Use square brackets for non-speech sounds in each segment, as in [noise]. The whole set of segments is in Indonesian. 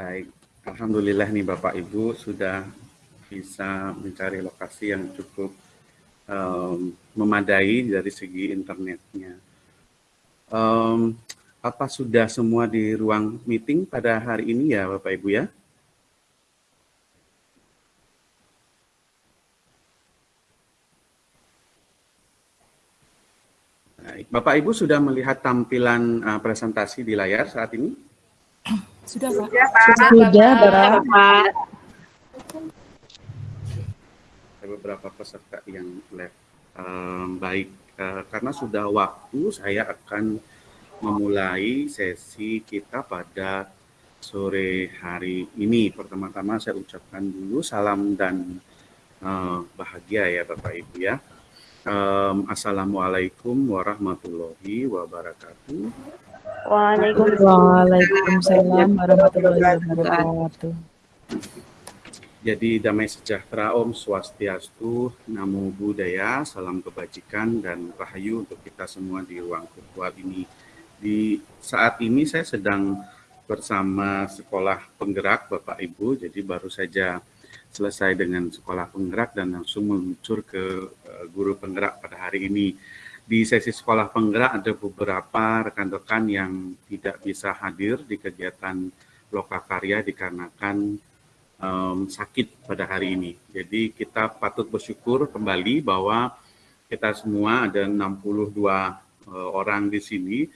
Baik, Alhamdulillah nih Bapak Ibu sudah bisa mencari lokasi yang cukup um, memadai dari segi internetnya. Um, apa sudah semua di ruang meeting pada hari ini ya Bapak Ibu ya? Baik. Bapak Ibu sudah melihat tampilan uh, presentasi di layar saat ini? Sudah Pak. Sudah Pak. Ada beberapa peserta yang live. Um, baik, uh, karena sudah waktu saya akan memulai sesi kita pada sore hari ini. Pertama-tama saya ucapkan dulu salam dan uh, bahagia ya Bapak Ibu ya. Um, Assalamualaikum warahmatullahi wabarakatuh. Waalaikumsalam warahmatullahi wabarakatuh. Jadi damai sejahtera Om Swastiastu, Namo Buddhaya, salam kebajikan dan rahayu untuk kita semua di ruang virtual ini. Di saat ini saya sedang bersama sekolah penggerak Bapak Ibu, jadi baru saja selesai dengan sekolah penggerak dan langsung meluncur ke uh, guru penggerak pada hari ini. Di sesi sekolah penggerak ada beberapa rekan-rekan yang tidak bisa hadir di kegiatan lokakarya dikarenakan um, sakit pada hari ini. Jadi kita patut bersyukur kembali bahwa kita semua ada 62 uh, orang di sini.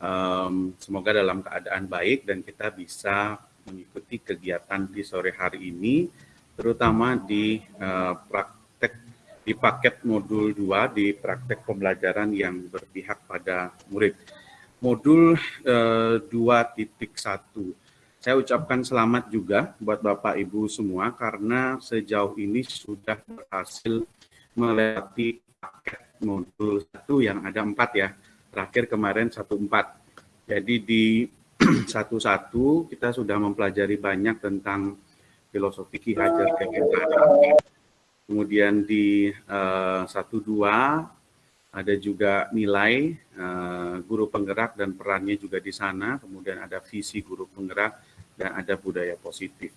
Um, semoga dalam keadaan baik dan kita bisa mengikuti kegiatan di sore hari ini terutama di uh, praktek di paket modul 2 di praktek pembelajaran yang berpihak pada murid. Modul uh, 2.1. Saya ucapkan selamat juga buat Bapak Ibu semua karena sejauh ini sudah berhasil melewati paket modul 1 yang ada empat ya. Terakhir kemarin satu empat. Jadi di [clears throat] satu-satu kita sudah mempelajari banyak tentang filosofi Ki Hajar Dewantara. Kemudian di uh, satu dua ada juga nilai uh, guru penggerak dan perannya juga di sana. Kemudian ada visi guru penggerak dan ada budaya positif.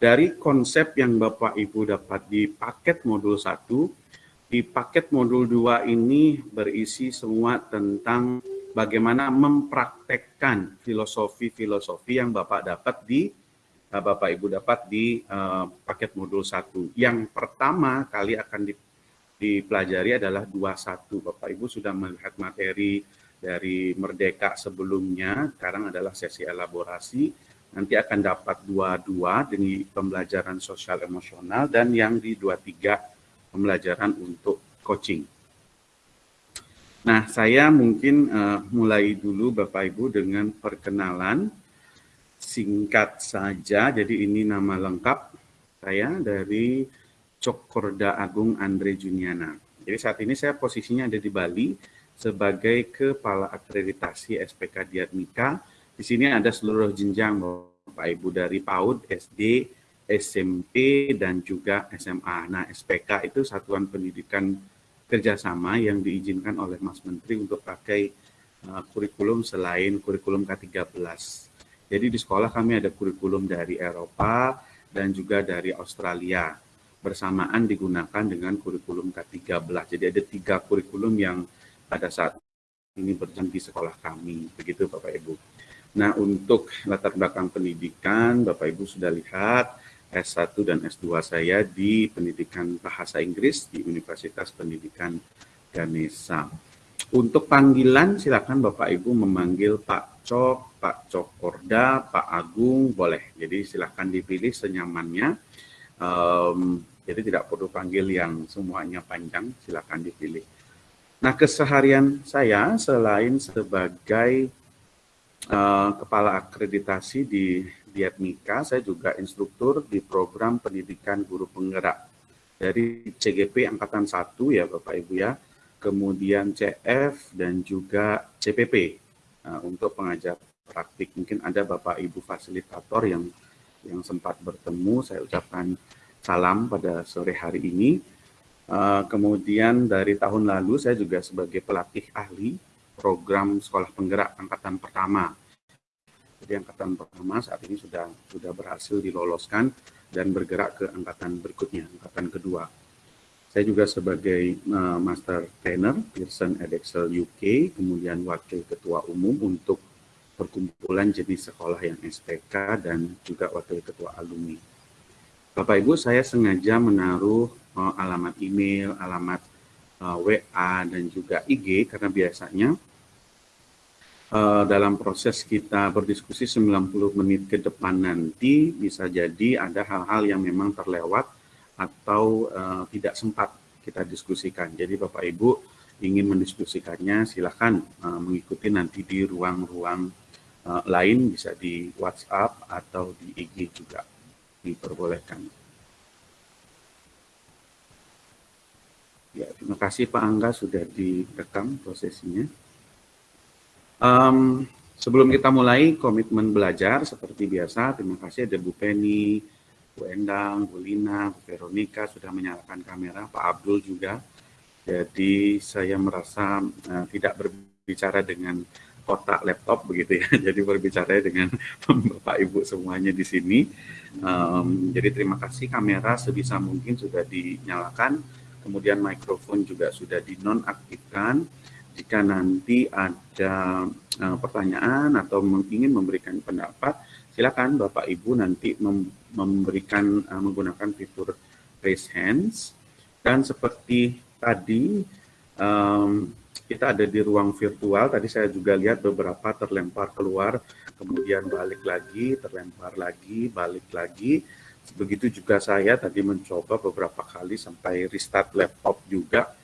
Dari konsep yang Bapak Ibu dapat di paket modul 1, di paket modul 2 ini berisi semua tentang bagaimana mempraktekkan filosofi-filosofi yang Bapak dapat di Eh, Bapak Ibu dapat di uh, paket modul 1. Yang pertama kali akan dipelajari adalah 21. Bapak Ibu sudah melihat materi dari Merdeka sebelumnya, sekarang adalah sesi elaborasi. Nanti akan dapat 22 dengan pembelajaran sosial emosional dan yang di 23 pembelajaran untuk coaching. Nah, saya mungkin uh, mulai dulu Bapak Ibu dengan perkenalan singkat saja. Jadi ini nama lengkap saya dari Cokorda Agung Andre Juniana. Jadi saat ini saya posisinya ada di Bali sebagai Kepala Akreditasi SPK Diatmika. Di sini ada seluruh jenjang Bapak Ibu dari PAUD, SD, SMP, dan juga SMA. Nah, SPK itu Satuan Pendidikan Kerjasama yang diizinkan oleh Mas Menteri untuk pakai uh, kurikulum selain kurikulum K13. Jadi di sekolah kami ada kurikulum dari Eropa dan juga dari Australia. Bersamaan digunakan dengan kurikulum K13. Jadi ada tiga kurikulum yang pada saat ini berjalan di sekolah kami. Begitu Bapak Ibu. Nah untuk latar belakang pendidikan, Bapak Ibu sudah lihat S1 dan S2 saya di pendidikan bahasa Inggris di Universitas Pendidikan Ganesha. Untuk panggilan silakan Bapak Ibu memanggil Pak Cok, Pak Cokorda, Pak Agung, boleh. Jadi silakan dipilih senyamannya. Um, jadi tidak perlu panggil yang semuanya panjang, silakan dipilih. Nah keseharian saya selain sebagai uh, kepala akreditasi di Diatmika, saya juga instruktur di program pendidikan guru penggerak dari CGP Angkatan 1 ya Bapak Ibu ya kemudian CF dan juga CPP nah, untuk pengajar praktik. Mungkin ada Bapak Ibu fasilitator yang yang sempat bertemu, saya ucapkan salam pada sore hari ini. Uh, kemudian dari tahun lalu saya juga sebagai pelatih ahli program sekolah penggerak angkatan pertama. Jadi angkatan pertama saat ini sudah sudah berhasil diloloskan dan bergerak ke angkatan berikutnya, angkatan kedua. Saya juga sebagai uh, Master Trainer Pearson Edexcel UK, kemudian Wakil Ketua Umum untuk perkumpulan jenis sekolah yang SPK dan juga Wakil Ketua Alumni. Bapak Ibu, saya sengaja menaruh uh, alamat email, alamat uh, WA, dan juga IG karena biasanya uh, dalam proses kita berdiskusi 90 menit ke depan nanti bisa jadi ada hal-hal yang memang terlewat atau uh, tidak sempat kita diskusikan. Jadi Bapak Ibu ingin mendiskusikannya silahkan uh, mengikuti nanti di ruang-ruang uh, lain bisa di WhatsApp atau di IG juga diperbolehkan. Ya, terima kasih Pak Angga sudah direkam prosesinya. Um, sebelum kita mulai komitmen belajar seperti biasa, terima kasih ada Bu Penny, Bu Endang, Bu Lina, Bu Veronica sudah menyalakan kamera, Pak Abdul juga. Jadi saya merasa uh, tidak berbicara dengan kotak laptop begitu ya. [laughs] Jadi berbicara dengan [laughs] Bapak Ibu semuanya di sini. Um, jadi terima kasih kamera sebisa mungkin sudah dinyalakan, kemudian mikrofon juga sudah dinonaktifkan. Jika nanti ada uh, pertanyaan atau ingin memberikan pendapat, silakan Bapak Ibu nanti mem memberikan uh, menggunakan fitur raise hands. Dan seperti tadi um, kita ada di ruang virtual. Tadi saya juga lihat beberapa terlempar keluar kemudian balik lagi terlempar lagi balik lagi. Begitu juga saya tadi mencoba beberapa kali sampai restart laptop juga.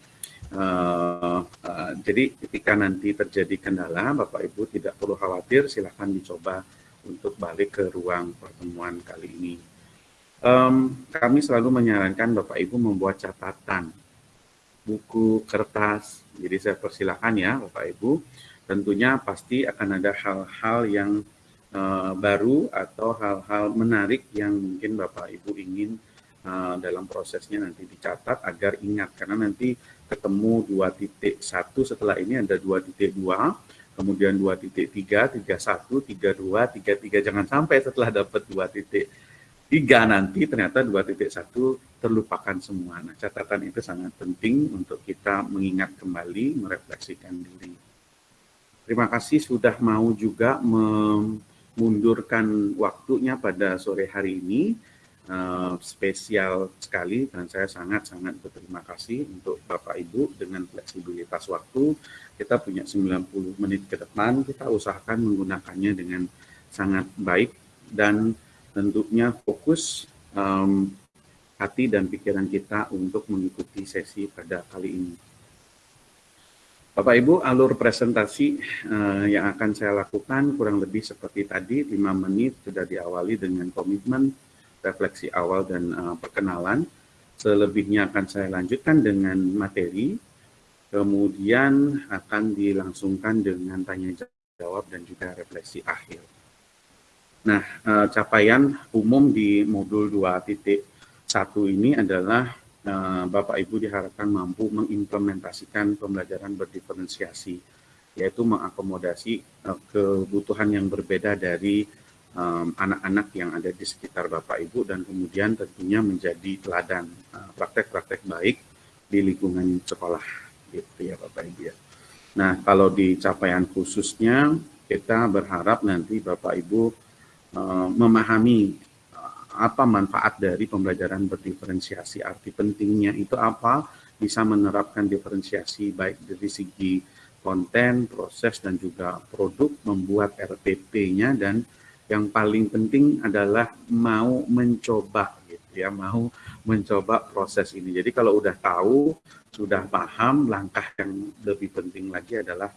Uh, uh, jadi ketika nanti terjadi kendala Bapak Ibu tidak perlu khawatir silahkan dicoba untuk balik ke ruang pertemuan kali ini. Um, kami selalu menyarankan Bapak Ibu membuat catatan, buku, kertas. Jadi saya persilahkan ya Bapak Ibu. Tentunya pasti akan ada hal-hal yang uh, baru atau hal-hal menarik yang mungkin Bapak Ibu ingin uh, dalam prosesnya nanti dicatat agar ingat. Karena nanti ketemu 2.1 setelah ini ada 2.2 kemudian 2.3, 31, 32, 33. Jangan sampai setelah dapat 2.3 nanti ternyata 2.1 terlupakan semua. Nah, catatan itu sangat penting untuk kita mengingat kembali, merefleksikan diri. Terima kasih sudah mau juga memundurkan waktunya pada sore hari ini uh, spesial sekali dan saya sangat-sangat berterima kasih untuk Bapak Ibu dengan fleksibilitas waktu. Kita punya 90 menit ke depan, kita usahakan menggunakannya dengan sangat baik dan tentunya fokus um, hati dan pikiran kita untuk mengikuti sesi pada kali ini. Bapak Ibu, alur presentasi uh, yang akan saya lakukan kurang lebih seperti tadi, 5 menit sudah diawali dengan komitmen refleksi awal dan uh, perkenalan. Selebihnya akan saya lanjutkan dengan materi, kemudian akan dilangsungkan dengan tanya jawab dan juga refleksi akhir. Nah, uh, capaian umum di modul 2.1 ini adalah uh, Bapak Ibu diharapkan mampu mengimplementasikan pembelajaran berdiferensiasi, yaitu mengakomodasi uh, kebutuhan yang berbeda dari anak-anak um, yang ada di sekitar Bapak Ibu dan kemudian tentunya menjadi teladan uh, praktek-praktek uh, baik di lingkungan sekolah gitu ya Bapak Ibu ya. Nah kalau di capaian khususnya kita berharap nanti Bapak Ibu uh, memahami uh, apa manfaat dari pembelajaran berdiferensiasi arti pentingnya itu apa bisa menerapkan diferensiasi baik dari segi konten, proses, dan juga produk, membuat RPP-nya, dan yang paling penting adalah mau mencoba gitu ya, mau mencoba proses ini. Jadi kalau udah tahu, sudah paham, langkah yang lebih penting lagi adalah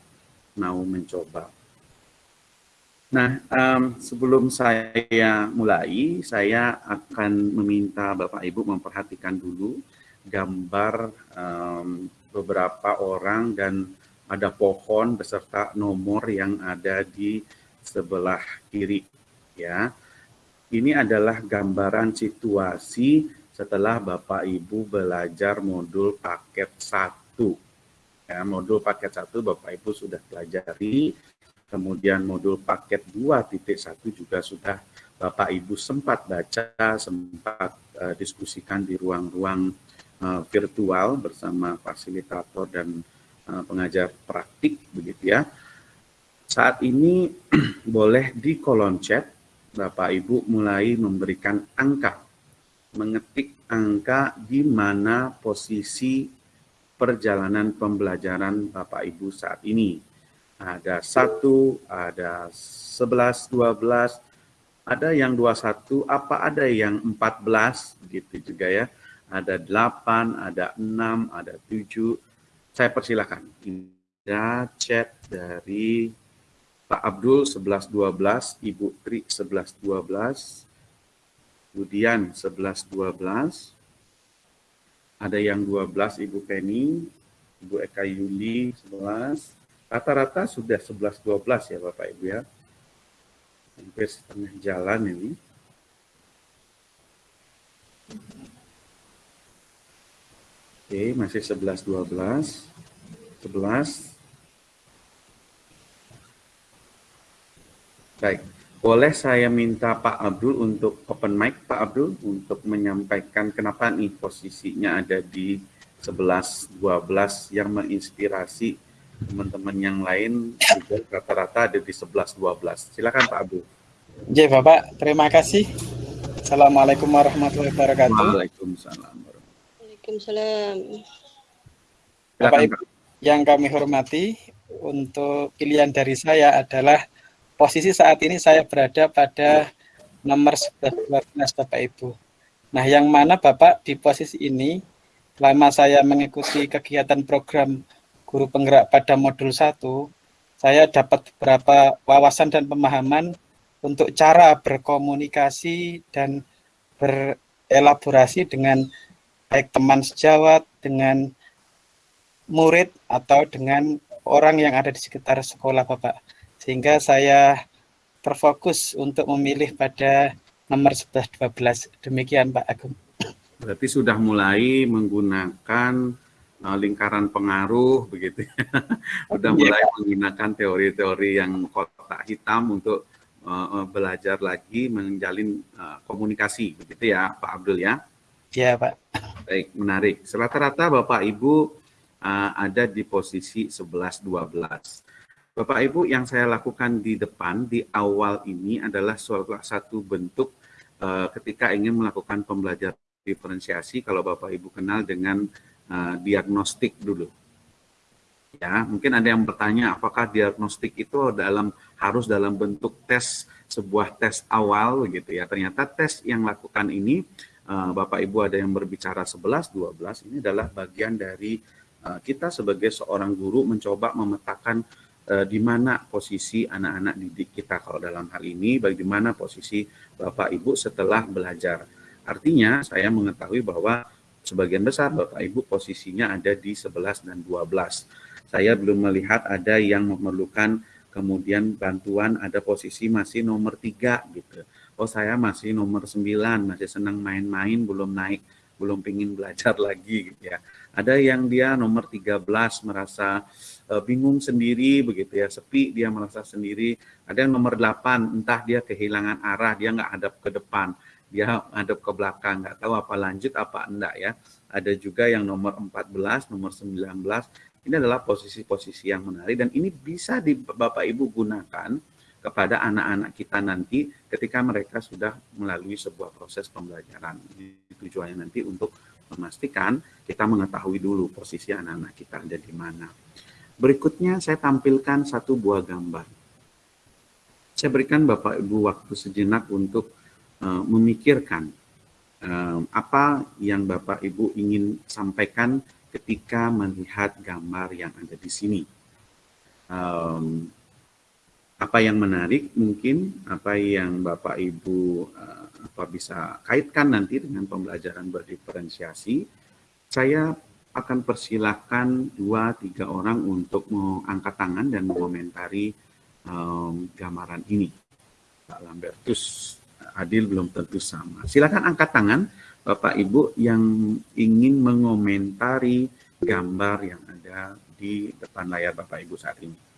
mau mencoba. Nah, um, sebelum saya mulai, saya akan meminta Bapak Ibu memperhatikan dulu gambar um, beberapa orang dan ada pohon beserta nomor yang ada di sebelah kiri ya. Ini adalah gambaran situasi setelah Bapak Ibu belajar modul paket 1. Ya, modul paket 1 Bapak Ibu sudah pelajari kemudian modul paket 2.1 juga sudah Bapak Ibu sempat baca, sempat uh, diskusikan di ruang-ruang uh, virtual bersama fasilitator dan uh, pengajar praktik begitu ya. Saat ini [clears throat] boleh di kolom chat Bapak Ibu mulai memberikan angka, mengetik angka di mana posisi perjalanan pembelajaran Bapak Ibu saat ini. Ada satu, ada sebelas, dua belas, ada yang 21, apa ada yang 14 gitu juga ya. Ada 8, ada 6, ada 7. Saya persilahkan. Ada chat dari Pak Abdul 1112, Ibu Tri 1112, kemudian 1112, ada yang 12 Ibu Penny, Ibu Eka Yuli 11, rata-rata sudah 11-12 ya Bapak Ibu ya. Hampir setengah jalan ini. Oke, masih 11 12 11 Baik, boleh saya minta Pak Abdul untuk open mic Pak Abdul untuk menyampaikan kenapa nih posisinya ada di 11 12 yang menginspirasi teman-teman yang lain juga rata-rata ada di 11-12. Silakan Pak Abu. Oke Bapak, terima kasih. Assalamualaikum warahmatullahi wabarakatuh. Waalaikumsalam. Waalaikumsalam. Bapak Ibu yang kami hormati, untuk pilihan dari saya adalah posisi saat ini saya berada pada nomor 11 Bapak Ibu. Nah, yang mana Bapak di posisi ini selama saya mengikuti kegiatan program guru penggerak pada modul 1, saya dapat beberapa wawasan dan pemahaman untuk cara berkomunikasi dan berelaborasi dengan baik teman sejawat, dengan murid, atau dengan orang yang ada di sekitar sekolah Bapak. Sehingga saya terfokus untuk memilih pada nomor 11-12. Demikian Pak Agung. Berarti sudah mulai menggunakan uh, lingkaran pengaruh begitu ya. [laughs] Udah iya, mulai menggunakan teori-teori yang kotak hitam untuk uh, belajar lagi menjalin uh, komunikasi begitu ya Pak Abdul ya. Iya Pak. Baik, menarik. Rata-rata Bapak Ibu uh, ada di posisi 11 12. Bapak Ibu yang saya lakukan di depan di awal ini adalah suatu satu bentuk uh, ketika ingin melakukan pembelajaran diferensiasi kalau Bapak Ibu kenal dengan uh, diagnostik dulu. Ya, mungkin ada yang bertanya apakah diagnostik itu dalam harus dalam bentuk tes sebuah tes awal gitu ya. Ternyata tes yang lakukan ini uh, Bapak Ibu ada yang berbicara 11 12 ini adalah bagian dari kita sebagai seorang guru mencoba memetakan uh, di mana posisi anak-anak didik kita kalau dalam hal ini bagaimana posisi Bapak Ibu setelah belajar. Artinya saya mengetahui bahwa sebagian besar Bapak Ibu posisinya ada di 11 dan 12. Saya belum melihat ada yang memerlukan kemudian bantuan ada posisi masih nomor 3 gitu. Oh saya masih nomor 9, masih senang main-main, belum naik, belum pingin belajar [laughs] lagi gitu ya. Ada yang dia nomor 13 merasa uh, bingung sendiri begitu ya, sepi dia merasa sendiri. Ada yang nomor 8 entah dia kehilangan arah, dia nggak hadap ke depan dia hadap ke belakang, nggak tahu apa lanjut apa enggak ya. Ada juga yang nomor 14, nomor 19, ini adalah posisi-posisi yang menarik dan ini bisa di Bapak Ibu gunakan kepada anak-anak kita nanti ketika mereka sudah melalui sebuah proses pembelajaran. Tujuannya nanti untuk memastikan kita mengetahui dulu posisi anak-anak kita ada di mana. Berikutnya saya tampilkan satu buah gambar. Saya berikan Bapak Ibu waktu sejenak untuk uh, memikirkan uh, apa yang Bapak Ibu ingin sampaikan ketika melihat gambar yang ada di sini. Um, apa yang menarik mungkin, apa yang Bapak Ibu uh, apa bisa kaitkan nanti dengan pembelajaran berdiferensiasi, saya akan persilahkan dua tiga orang untuk mengangkat tangan dan mengomentari um, gambaran ini. Pak Lambertus adil belum tentu sama. Silakan angkat tangan Bapak Ibu yang ingin mengomentari gambar yang ada di depan layar Bapak Ibu saat ini.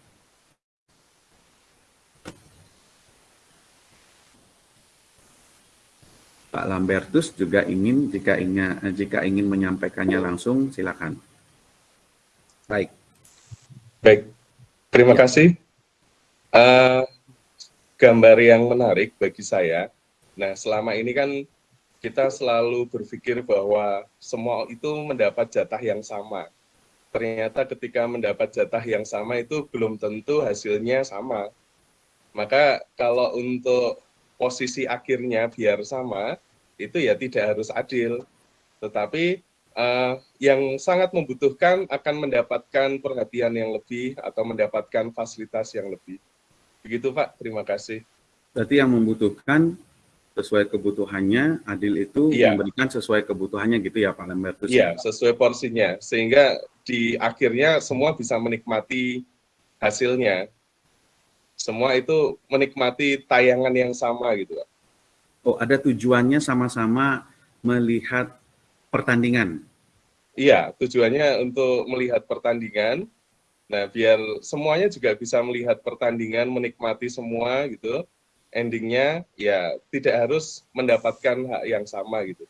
Pak Lambertus juga ingin jika ingin jika ingin menyampaikannya langsung silakan. Baik. Baik. Terima kasih. Uh, gambar yang menarik bagi saya. Nah, selama ini kan kita selalu berpikir bahwa semua itu mendapat jatah yang sama. Ternyata ketika mendapat jatah yang sama itu belum tentu hasilnya sama. Maka kalau untuk posisi akhirnya biar sama, itu ya tidak harus adil. Tetapi uh, yang sangat membutuhkan akan mendapatkan perhatian yang lebih atau mendapatkan fasilitas yang lebih. Begitu Pak, terima kasih. Berarti yang membutuhkan sesuai kebutuhannya, adil itu iya. memberikan sesuai kebutuhannya gitu ya Pak Lembertus? Iya, sesuai porsinya. Sehingga di akhirnya semua bisa menikmati hasilnya. Semua itu menikmati tayangan yang sama gitu Pak. Oh, ada tujuannya sama-sama melihat pertandingan? Iya, tujuannya untuk melihat pertandingan. Nah, biar semuanya juga bisa melihat pertandingan, menikmati semua gitu endingnya ya tidak harus mendapatkan hak yang sama gitu.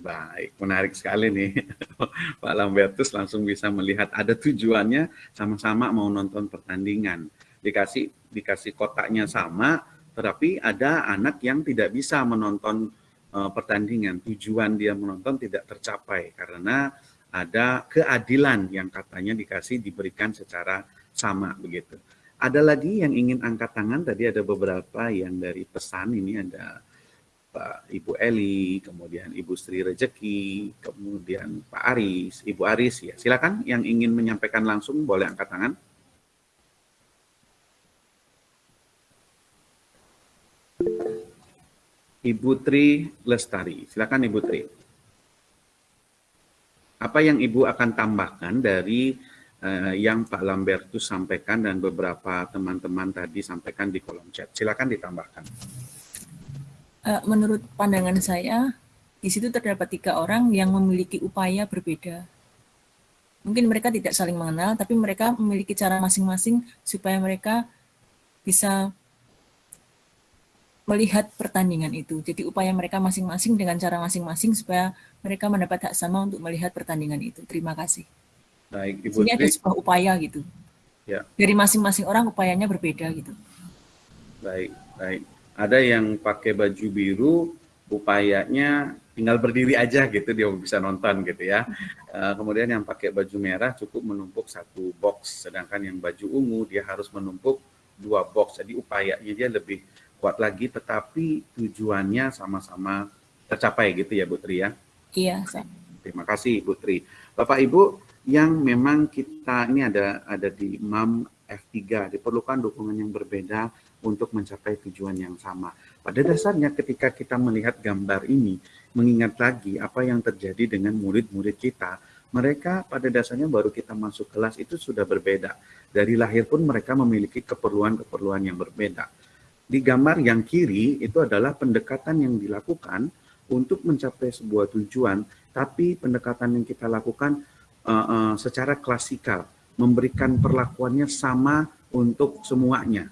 Baik, menarik sekali nih. [laughs] Pak Lambertus langsung bisa melihat ada tujuannya sama-sama mau nonton pertandingan. Dikasih dikasih kotaknya sama, tetapi ada anak yang tidak bisa menonton uh, pertandingan. Tujuan dia menonton tidak tercapai karena ada keadilan yang katanya dikasih diberikan secara sama begitu. Ada lagi yang ingin angkat tangan, tadi ada beberapa yang dari pesan, ini ada Pak Ibu Eli, kemudian Ibu Sri Rejeki, kemudian Pak Aris, Ibu Aris, ya silakan yang ingin menyampaikan langsung boleh angkat tangan. Ibu Tri Lestari, silakan Ibu Tri. Apa yang Ibu akan tambahkan dari uh, yang Pak Lambertus sampaikan dan beberapa teman-teman tadi sampaikan di kolom chat. Silakan ditambahkan. Uh, menurut pandangan saya, di situ terdapat tiga orang yang memiliki upaya berbeda. Mungkin mereka tidak saling mengenal, tapi mereka memiliki cara masing-masing supaya mereka bisa melihat pertandingan itu. Jadi upaya mereka masing-masing dengan cara masing-masing supaya mereka mendapat hak sama untuk melihat pertandingan itu. Terima kasih. Baik, Ibu Ini ada sebuah upaya gitu. Ya. Dari masing-masing orang upayanya berbeda gitu. Baik, baik. Ada yang pakai baju biru, upayanya tinggal berdiri aja gitu dia bisa nonton gitu ya. Uh, [laughs] kemudian yang pakai baju merah cukup menumpuk satu box, sedangkan yang baju ungu dia harus menumpuk dua box. Jadi upayanya dia lebih kuat lagi, tetapi tujuannya sama-sama tercapai gitu ya Bu Tri ya. Iya. Terima kasih Bu Tri. Bapak Ibu, yang memang kita ini ada ada di MAM F3 diperlukan dukungan yang berbeda untuk mencapai tujuan yang sama. Pada dasarnya ketika kita melihat gambar ini, mengingat lagi apa yang terjadi dengan murid-murid kita, mereka pada dasarnya baru kita masuk kelas itu sudah berbeda. Dari lahir pun mereka memiliki keperluan-keperluan yang berbeda. Di gambar yang kiri itu adalah pendekatan yang dilakukan untuk mencapai sebuah tujuan, tapi pendekatan yang kita lakukan uh, uh, secara klasikal, memberikan perlakuannya sama untuk semuanya.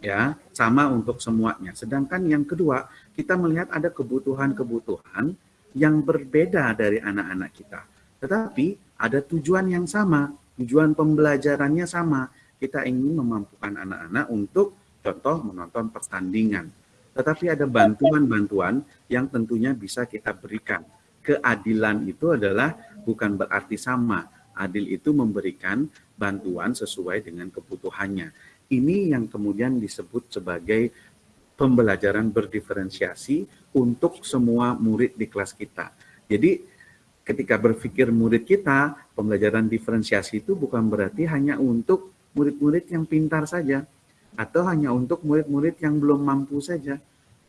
Ya, sama untuk semuanya. Sedangkan yang kedua, kita melihat ada kebutuhan-kebutuhan yang berbeda dari anak-anak kita. Tetapi ada tujuan yang sama, tujuan pembelajarannya sama. Kita ingin memampukan anak-anak untuk contoh menonton pertandingan. Tetapi ada bantuan-bantuan yang tentunya bisa kita berikan. Keadilan itu adalah bukan berarti sama. Adil itu memberikan bantuan sesuai dengan kebutuhannya. Ini yang kemudian disebut sebagai pembelajaran berdiferensiasi untuk semua murid di kelas kita. Jadi ketika berpikir murid kita, pembelajaran diferensiasi itu bukan berarti hanya untuk murid-murid yang pintar saja atau hanya untuk murid-murid yang belum mampu saja.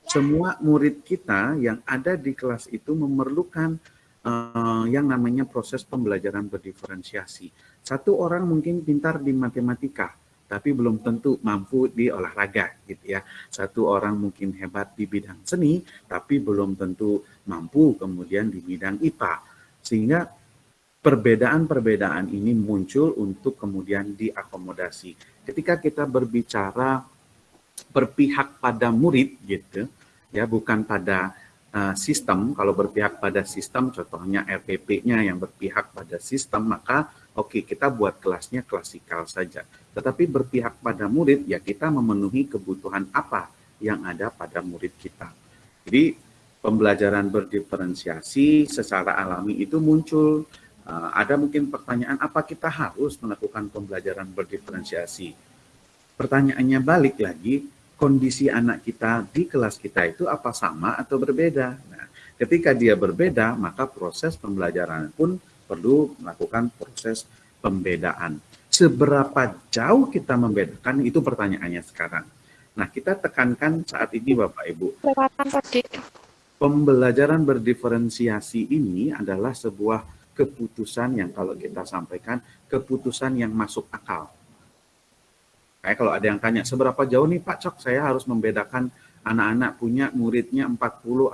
Semua murid kita yang ada di kelas itu memerlukan uh, yang namanya proses pembelajaran berdiferensiasi. Satu orang mungkin pintar di matematika, tapi belum tentu mampu di olahraga gitu ya. Satu orang mungkin hebat di bidang seni, tapi belum tentu mampu kemudian di bidang IPA. Sehingga perbedaan-perbedaan ini muncul untuk kemudian diakomodasi. Ketika kita berbicara berpihak pada murid gitu, ya bukan pada uh, sistem, kalau berpihak pada sistem, contohnya RPP-nya yang berpihak pada sistem, maka oke okay, kita buat kelasnya klasikal saja. Tetapi berpihak pada murid, ya kita memenuhi kebutuhan apa yang ada pada murid kita. Jadi pembelajaran berdiferensiasi secara alami itu muncul. Uh, ada mungkin pertanyaan, apa kita harus melakukan pembelajaran berdiferensiasi? Pertanyaannya balik lagi, kondisi anak kita di kelas kita itu apa sama atau berbeda. Nah, ketika dia berbeda, maka proses pembelajaran pun perlu melakukan proses pembedaan. Seberapa jauh kita membedakan itu pertanyaannya sekarang. Nah, kita tekankan saat ini Bapak Ibu. Pembelajaran berdiferensiasi ini adalah sebuah keputusan yang kalau kita sampaikan, keputusan yang masuk akal Kayak kalau ada yang tanya, seberapa jauh nih Pak Cok saya harus membedakan anak-anak punya muridnya 40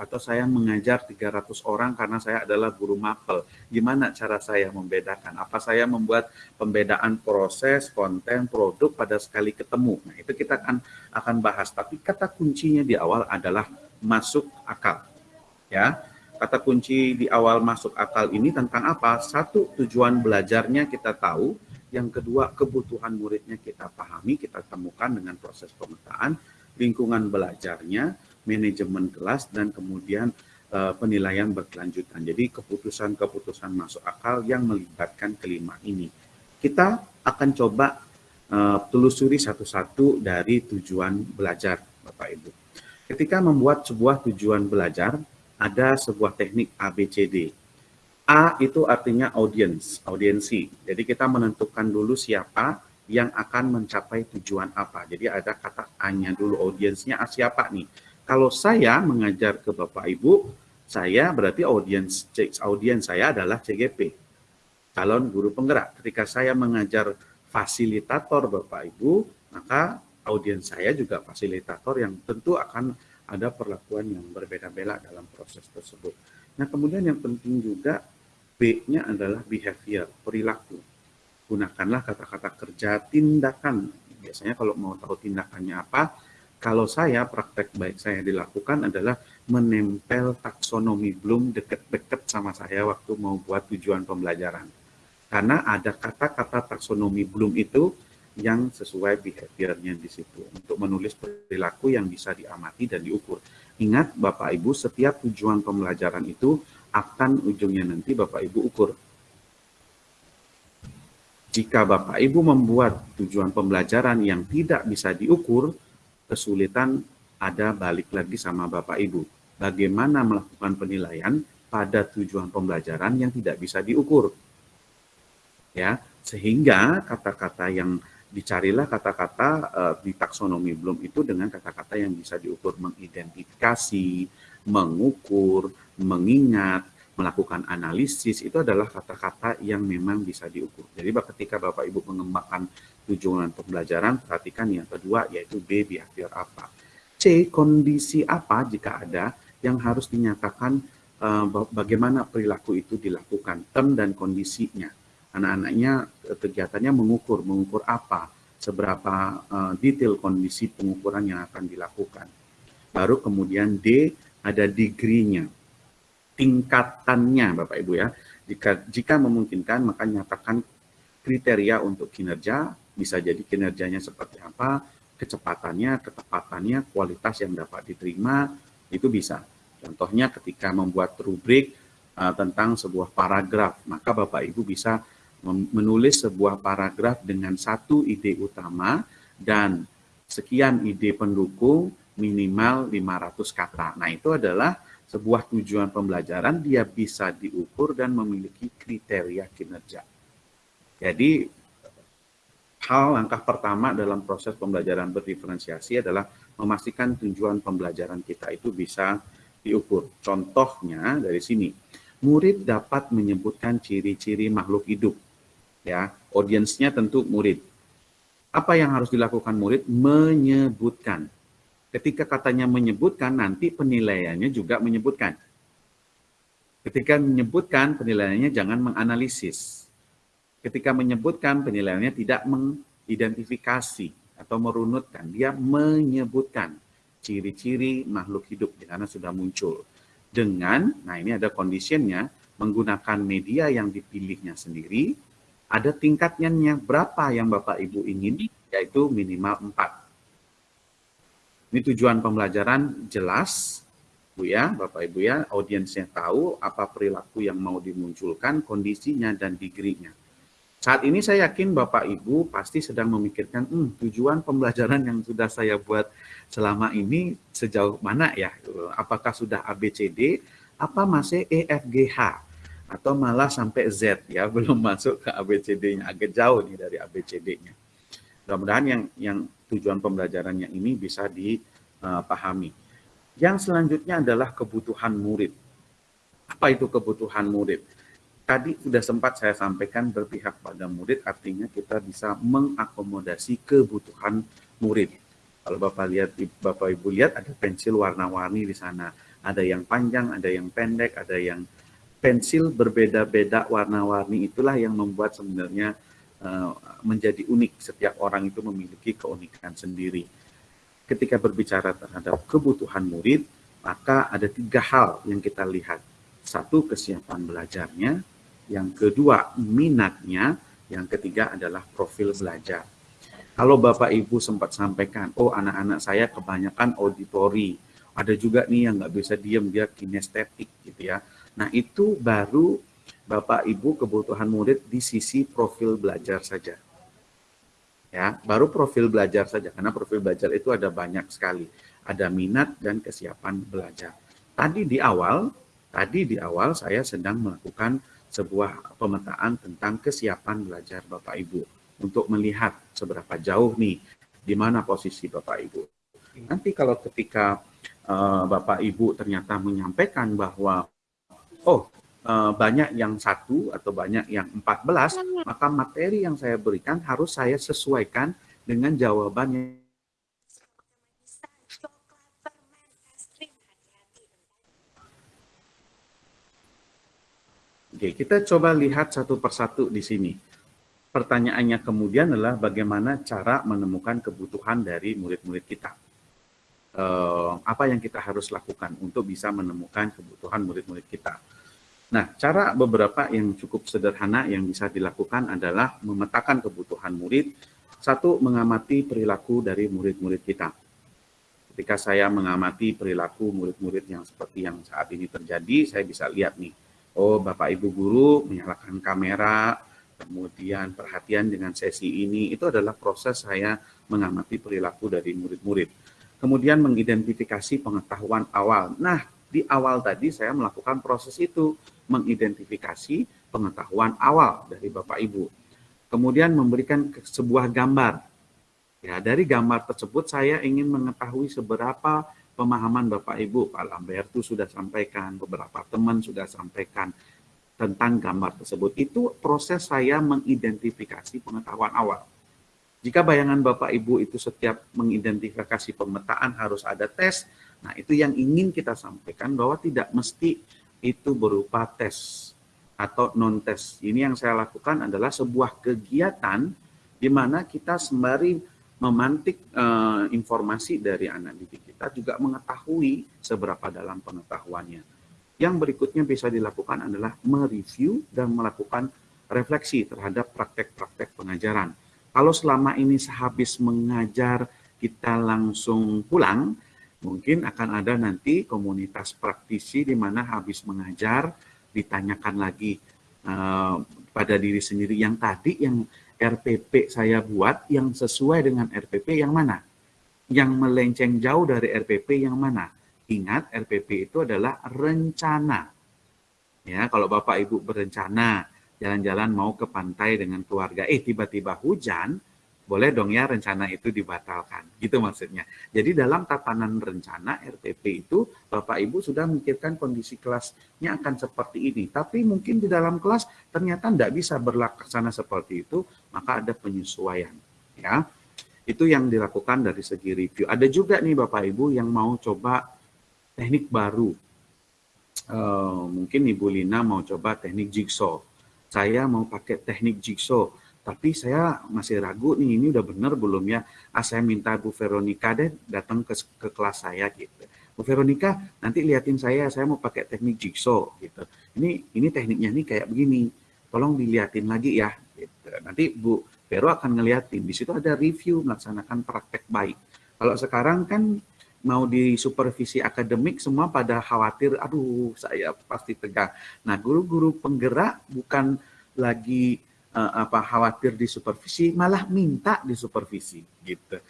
atau saya mengajar 300 orang karena saya adalah guru mapel. Gimana cara saya membedakan? Apa saya membuat pembedaan proses, konten, produk pada sekali ketemu? Nah, itu kita akan akan bahas. Tapi kata kuncinya di awal adalah masuk akal. Ya. Kata kunci di awal masuk akal ini tentang apa? Satu, tujuan belajarnya kita tahu yang kedua, kebutuhan muridnya kita pahami, kita temukan dengan proses pemetaan, lingkungan belajarnya, manajemen kelas, dan kemudian uh, penilaian berkelanjutan. Jadi keputusan-keputusan masuk akal yang melibatkan kelima ini. Kita akan coba uh, telusuri satu-satu dari tujuan belajar, Bapak Ibu. Ketika membuat sebuah tujuan belajar, ada sebuah teknik ABCD. A itu artinya audience, audiensi. Jadi kita menentukan dulu siapa yang akan mencapai tujuan apa. Jadi ada kata A-nya dulu, audiensnya A siapa nih. Kalau saya mengajar ke Bapak Ibu, saya berarti audiens audiens saya adalah CGP, calon guru penggerak. Ketika saya mengajar fasilitator Bapak Ibu, maka audiens saya juga fasilitator yang tentu akan ada perlakuan yang berbeda-beda dalam proses tersebut. Nah, kemudian yang penting juga B-nya adalah behavior, perilaku. Gunakanlah kata-kata kerja tindakan. Biasanya kalau mau tahu tindakannya apa, kalau saya praktek baik saya dilakukan adalah menempel taksonomi Bloom deket-deket sama saya waktu mau buat tujuan pembelajaran. Karena ada kata-kata taksonomi Bloom itu yang sesuai behaviornya di situ untuk menulis perilaku yang bisa diamati dan diukur. Ingat Bapak Ibu, setiap tujuan pembelajaran itu akan ujungnya nanti Bapak Ibu ukur. Jika Bapak Ibu membuat tujuan pembelajaran yang tidak bisa diukur, kesulitan ada balik lagi sama Bapak Ibu. Bagaimana melakukan penilaian pada tujuan pembelajaran yang tidak bisa diukur. Ya, sehingga kata-kata yang dicarilah kata-kata uh, di taksonomi belum itu dengan kata-kata yang bisa diukur mengidentifikasi, mengukur, mengingat, melakukan analisis itu adalah kata-kata yang memang bisa diukur. Jadi ketika Bapak Ibu mengembangkan tujuan pembelajaran, perhatikan yang kedua yaitu B behavior apa. C kondisi apa jika ada yang harus dinyatakan uh, bagaimana perilaku itu dilakukan, term dan kondisinya. Anak-anaknya eh, kegiatannya mengukur, mengukur apa, seberapa uh, detail kondisi pengukuran yang akan dilakukan. Baru kemudian D ada degree-nya, tingkatannya Bapak Ibu ya. Jika, jika memungkinkan maka nyatakan kriteria untuk kinerja, bisa jadi kinerjanya seperti apa, kecepatannya, ketepatannya, kualitas yang dapat diterima, itu bisa. Contohnya ketika membuat rubrik uh, tentang sebuah paragraf, maka Bapak Ibu bisa menulis sebuah paragraf dengan satu ide utama dan sekian ide pendukung minimal 500 kata. Nah, itu adalah sebuah tujuan pembelajaran, dia bisa diukur dan memiliki kriteria kinerja. Jadi, hal langkah pertama dalam proses pembelajaran berdiferensiasi adalah memastikan tujuan pembelajaran kita itu bisa diukur. Contohnya dari sini, murid dapat menyebutkan ciri-ciri makhluk hidup. Ya, audiensnya tentu murid. Apa yang harus dilakukan murid? Menyebutkan Ketika katanya menyebutkan, nanti penilaiannya juga menyebutkan. Ketika menyebutkan, penilaiannya jangan menganalisis. Ketika menyebutkan, penilaiannya tidak mengidentifikasi atau merunutkan. Dia menyebutkan ciri-ciri makhluk hidup karena sudah muncul. dengan, nah ini ada conditionnya, menggunakan media yang dipilihnya sendiri, ada tingkatnya berapa yang Bapak Ibu ingin, yaitu minimal 4. Ini tujuan pembelajaran jelas, Bu ya, Bapak Ibu ya, audiensnya tahu apa perilaku yang mau dimunculkan, kondisinya dan degree-nya. Saat ini saya yakin Bapak Ibu pasti sedang memikirkan, hmm, tujuan pembelajaran yang sudah saya buat selama ini sejauh mana ya? Apakah sudah ABCD, apa masih EFGH, atau malah sampai Z ya, [laughs] belum masuk ke ABCD-nya, agak jauh nih dari ABCD-nya. Mudah-mudahan yang, yang tujuan pembelajarannya ini bisa dipahami. Yang selanjutnya adalah kebutuhan murid. Apa itu kebutuhan murid? tadi sudah sempat saya sampaikan berpihak pada murid artinya kita bisa mengakomodasi kebutuhan murid. Kalau Bapak lihat Bapak Ibu lihat ada pensil warna-warni di sana. Ada yang panjang, ada yang pendek, ada yang pensil berbeda-beda warna-warni itulah yang membuat sebenarnya uh, menjadi unik. Setiap orang itu memiliki keunikan sendiri. Ketika berbicara terhadap kebutuhan murid, maka ada tiga hal yang kita lihat. Satu, kesiapan belajarnya yang kedua minatnya, yang ketiga adalah profil belajar. Kalau Bapak Ibu sempat sampaikan, oh anak-anak saya kebanyakan auditori, ada juga nih yang nggak bisa diem, dia kinestetik gitu ya. Nah itu baru Bapak Ibu kebutuhan murid di sisi profil belajar saja. Ya, baru profil belajar saja, karena profil belajar itu ada banyak sekali. Ada minat dan kesiapan belajar. Tadi di awal, tadi di awal saya sedang melakukan sebuah pemetaan tentang kesiapan belajar Bapak Ibu untuk melihat seberapa jauh nih di mana posisi Bapak Ibu. Nanti kalau ketika uh, Bapak Ibu ternyata menyampaikan bahwa oh uh, banyak yang satu atau banyak yang 14, maka materi yang saya berikan harus saya sesuaikan dengan jawabannya Oke, kita coba lihat satu persatu di sini. Pertanyaannya kemudian adalah bagaimana cara menemukan kebutuhan dari murid-murid kita. Uh, apa yang kita harus lakukan untuk bisa menemukan kebutuhan murid-murid kita. Nah, cara beberapa yang cukup sederhana yang bisa dilakukan adalah memetakan kebutuhan murid. Satu, mengamati perilaku dari murid-murid kita. Ketika saya mengamati perilaku murid-murid yang seperti yang saat ini terjadi, saya bisa lihat nih, oh Bapak Ibu guru menyalakan kamera, kemudian perhatian dengan sesi ini, itu adalah proses saya mengamati perilaku dari murid-murid. Kemudian mengidentifikasi pengetahuan awal. Nah, di awal tadi saya melakukan proses itu, mengidentifikasi pengetahuan awal dari Bapak Ibu. Kemudian memberikan sebuah gambar. Ya, dari gambar tersebut saya ingin mengetahui seberapa pemahaman Bapak Ibu, Pak Lambertu sudah sampaikan, beberapa teman sudah sampaikan tentang gambar tersebut. Itu proses saya mengidentifikasi pengetahuan awal. Jika bayangan Bapak Ibu itu setiap mengidentifikasi pemetaan harus ada tes, nah itu yang ingin kita sampaikan bahwa tidak mesti itu berupa tes atau non-tes. Ini yang saya lakukan adalah sebuah kegiatan di mana kita sembari memantik uh, informasi dari anak didik kita juga mengetahui seberapa dalam pengetahuannya. Yang berikutnya bisa dilakukan adalah mereview dan melakukan refleksi terhadap praktek-praktek pengajaran. Kalau selama ini sehabis mengajar kita langsung pulang, mungkin akan ada nanti komunitas praktisi di mana habis mengajar ditanyakan lagi uh, pada diri sendiri yang tadi yang RPP saya buat yang sesuai dengan RPP yang mana? Yang melenceng jauh dari RPP yang mana? Ingat RPP itu adalah rencana. Ya, kalau Bapak Ibu berencana jalan-jalan mau ke pantai dengan keluarga, eh tiba-tiba hujan, boleh dong ya rencana itu dibatalkan. Gitu maksudnya. Jadi dalam tatanan rencana RPP itu Bapak Ibu sudah memikirkan kondisi kelasnya akan seperti ini. Tapi mungkin di dalam kelas ternyata tidak bisa berlaksana seperti itu, maka ada penyesuaian. Ya, Itu yang dilakukan dari segi review. Ada juga nih Bapak Ibu yang mau coba teknik baru. Uh, mungkin Ibu Lina mau coba teknik jigsaw. Saya mau pakai teknik jigsaw tapi saya masih ragu nih ini udah benar belum ya ah saya minta Bu Veronica deh datang ke, ke kelas saya gitu Bu Veronica nanti liatin saya, saya mau pakai teknik jigsaw gitu. Ini ini tekniknya nih kayak begini, tolong diliatin lagi ya. Gitu. Nanti Bu Vero akan ngeliatin, di situ ada review melaksanakan praktek baik. Kalau sekarang kan mau di supervisi akademik semua pada khawatir, aduh saya pasti tegang. Nah guru-guru penggerak bukan lagi uh, apa khawatir di supervisi, malah minta di supervisi gitu.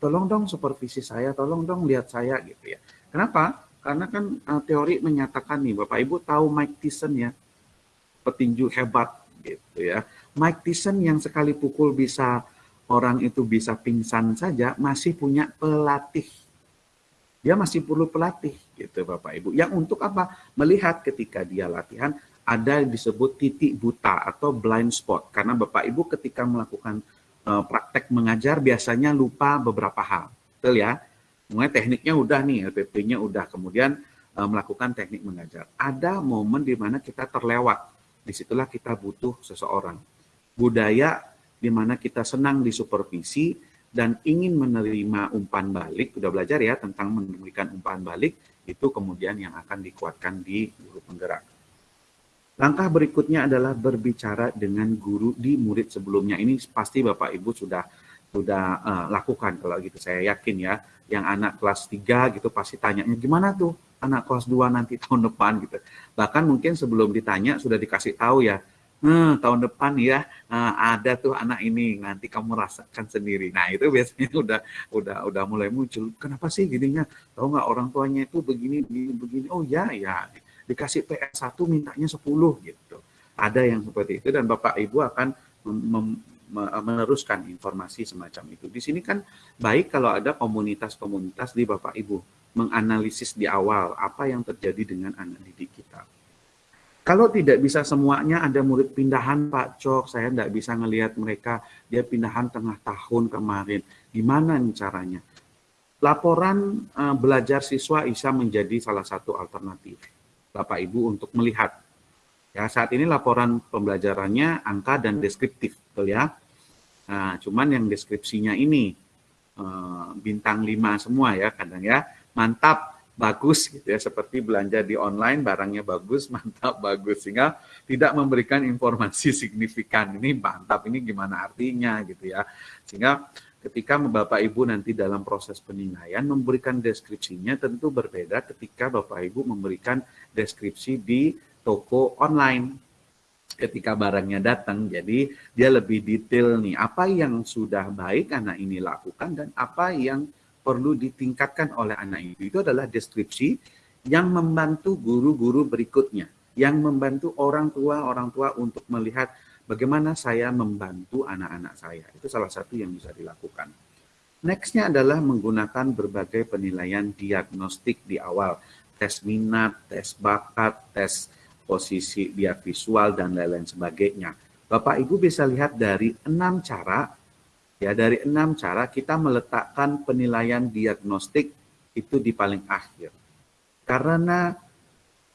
Tolong dong supervisi saya, tolong dong lihat saya gitu ya. Kenapa? Karena kan uh, teori menyatakan nih Bapak Ibu tahu Mike Tyson ya, petinju hebat gitu ya. Mike Tyson yang sekali pukul bisa orang itu bisa pingsan saja masih punya pelatih dia masih perlu pelatih gitu Bapak Ibu. Yang untuk apa? Melihat ketika dia latihan ada yang disebut titik buta atau blind spot. Karena Bapak Ibu ketika melakukan uh, praktek mengajar biasanya lupa beberapa hal. Betul ya? Mulai tekniknya udah nih, LPP-nya udah. Kemudian uh, melakukan teknik mengajar. Ada momen di mana kita terlewat. Di situlah kita butuh seseorang. Budaya di mana kita senang disupervisi, dan ingin menerima umpan balik, sudah belajar ya tentang memberikan umpan balik, itu kemudian yang akan dikuatkan di guru penggerak. Langkah berikutnya adalah berbicara dengan guru di murid sebelumnya. Ini pasti Bapak Ibu sudah sudah uh, lakukan kalau gitu saya yakin ya. Yang anak kelas 3 gitu pasti tanya, gimana tuh anak kelas 2 nanti tahun depan gitu. Bahkan mungkin sebelum ditanya sudah dikasih tahu ya, hmm, tahun depan ya uh, ada tuh anak ini nanti kamu rasakan sendiri. Nah itu biasanya [laughs] udah udah udah mulai muncul. Kenapa sih gininya? Tahu nggak orang tuanya itu begini begini begini. Oh ya ya dikasih PS 1 mintanya 10 gitu. Ada yang seperti itu dan Bapak Ibu akan meneruskan informasi semacam itu. Di sini kan baik kalau ada komunitas-komunitas di Bapak Ibu menganalisis di awal apa yang terjadi dengan anak didik kita kalau tidak bisa semuanya ada murid pindahan Pak Cok, saya tidak bisa ngelihat mereka, dia pindahan tengah tahun kemarin. Gimana nih caranya? Laporan uh, belajar siswa bisa menjadi salah satu alternatif Bapak Ibu untuk melihat. Ya, saat ini laporan pembelajarannya angka dan deskriptif, betul ya. Nah, cuman yang deskripsinya ini uh, bintang 5 semua ya kadang ya. Mantap, bagus gitu ya seperti belanja di online barangnya bagus [laughs] mantap bagus. Sehingga tidak memberikan informasi [laughs] signifikan ini mantap ini gimana artinya? gitu ya. Sehingga ketika Bapak Ibu nanti dalam proses penilaian memberikan deskripsinya tentu berbeda ketika Bapak Ibu memberikan deskripsi di toko online. Ketika barangnya datang jadi dia lebih detail nih apa yang sudah baik anak ini lakukan dan apa yang perlu ditingkatkan oleh anak itu. Itu adalah deskripsi yang membantu guru-guru berikutnya, yang membantu orang tua-orang tua untuk melihat bagaimana saya membantu anak-anak saya. Itu salah satu yang bisa dilakukan. Nextnya adalah menggunakan berbagai penilaian diagnostik di awal. Tes minat, tes bakat, tes posisi dia visual, dan lain-lain sebagainya. Bapak Ibu bisa lihat dari enam cara Ya, dari enam cara kita meletakkan penilaian diagnostik itu di paling akhir. Karena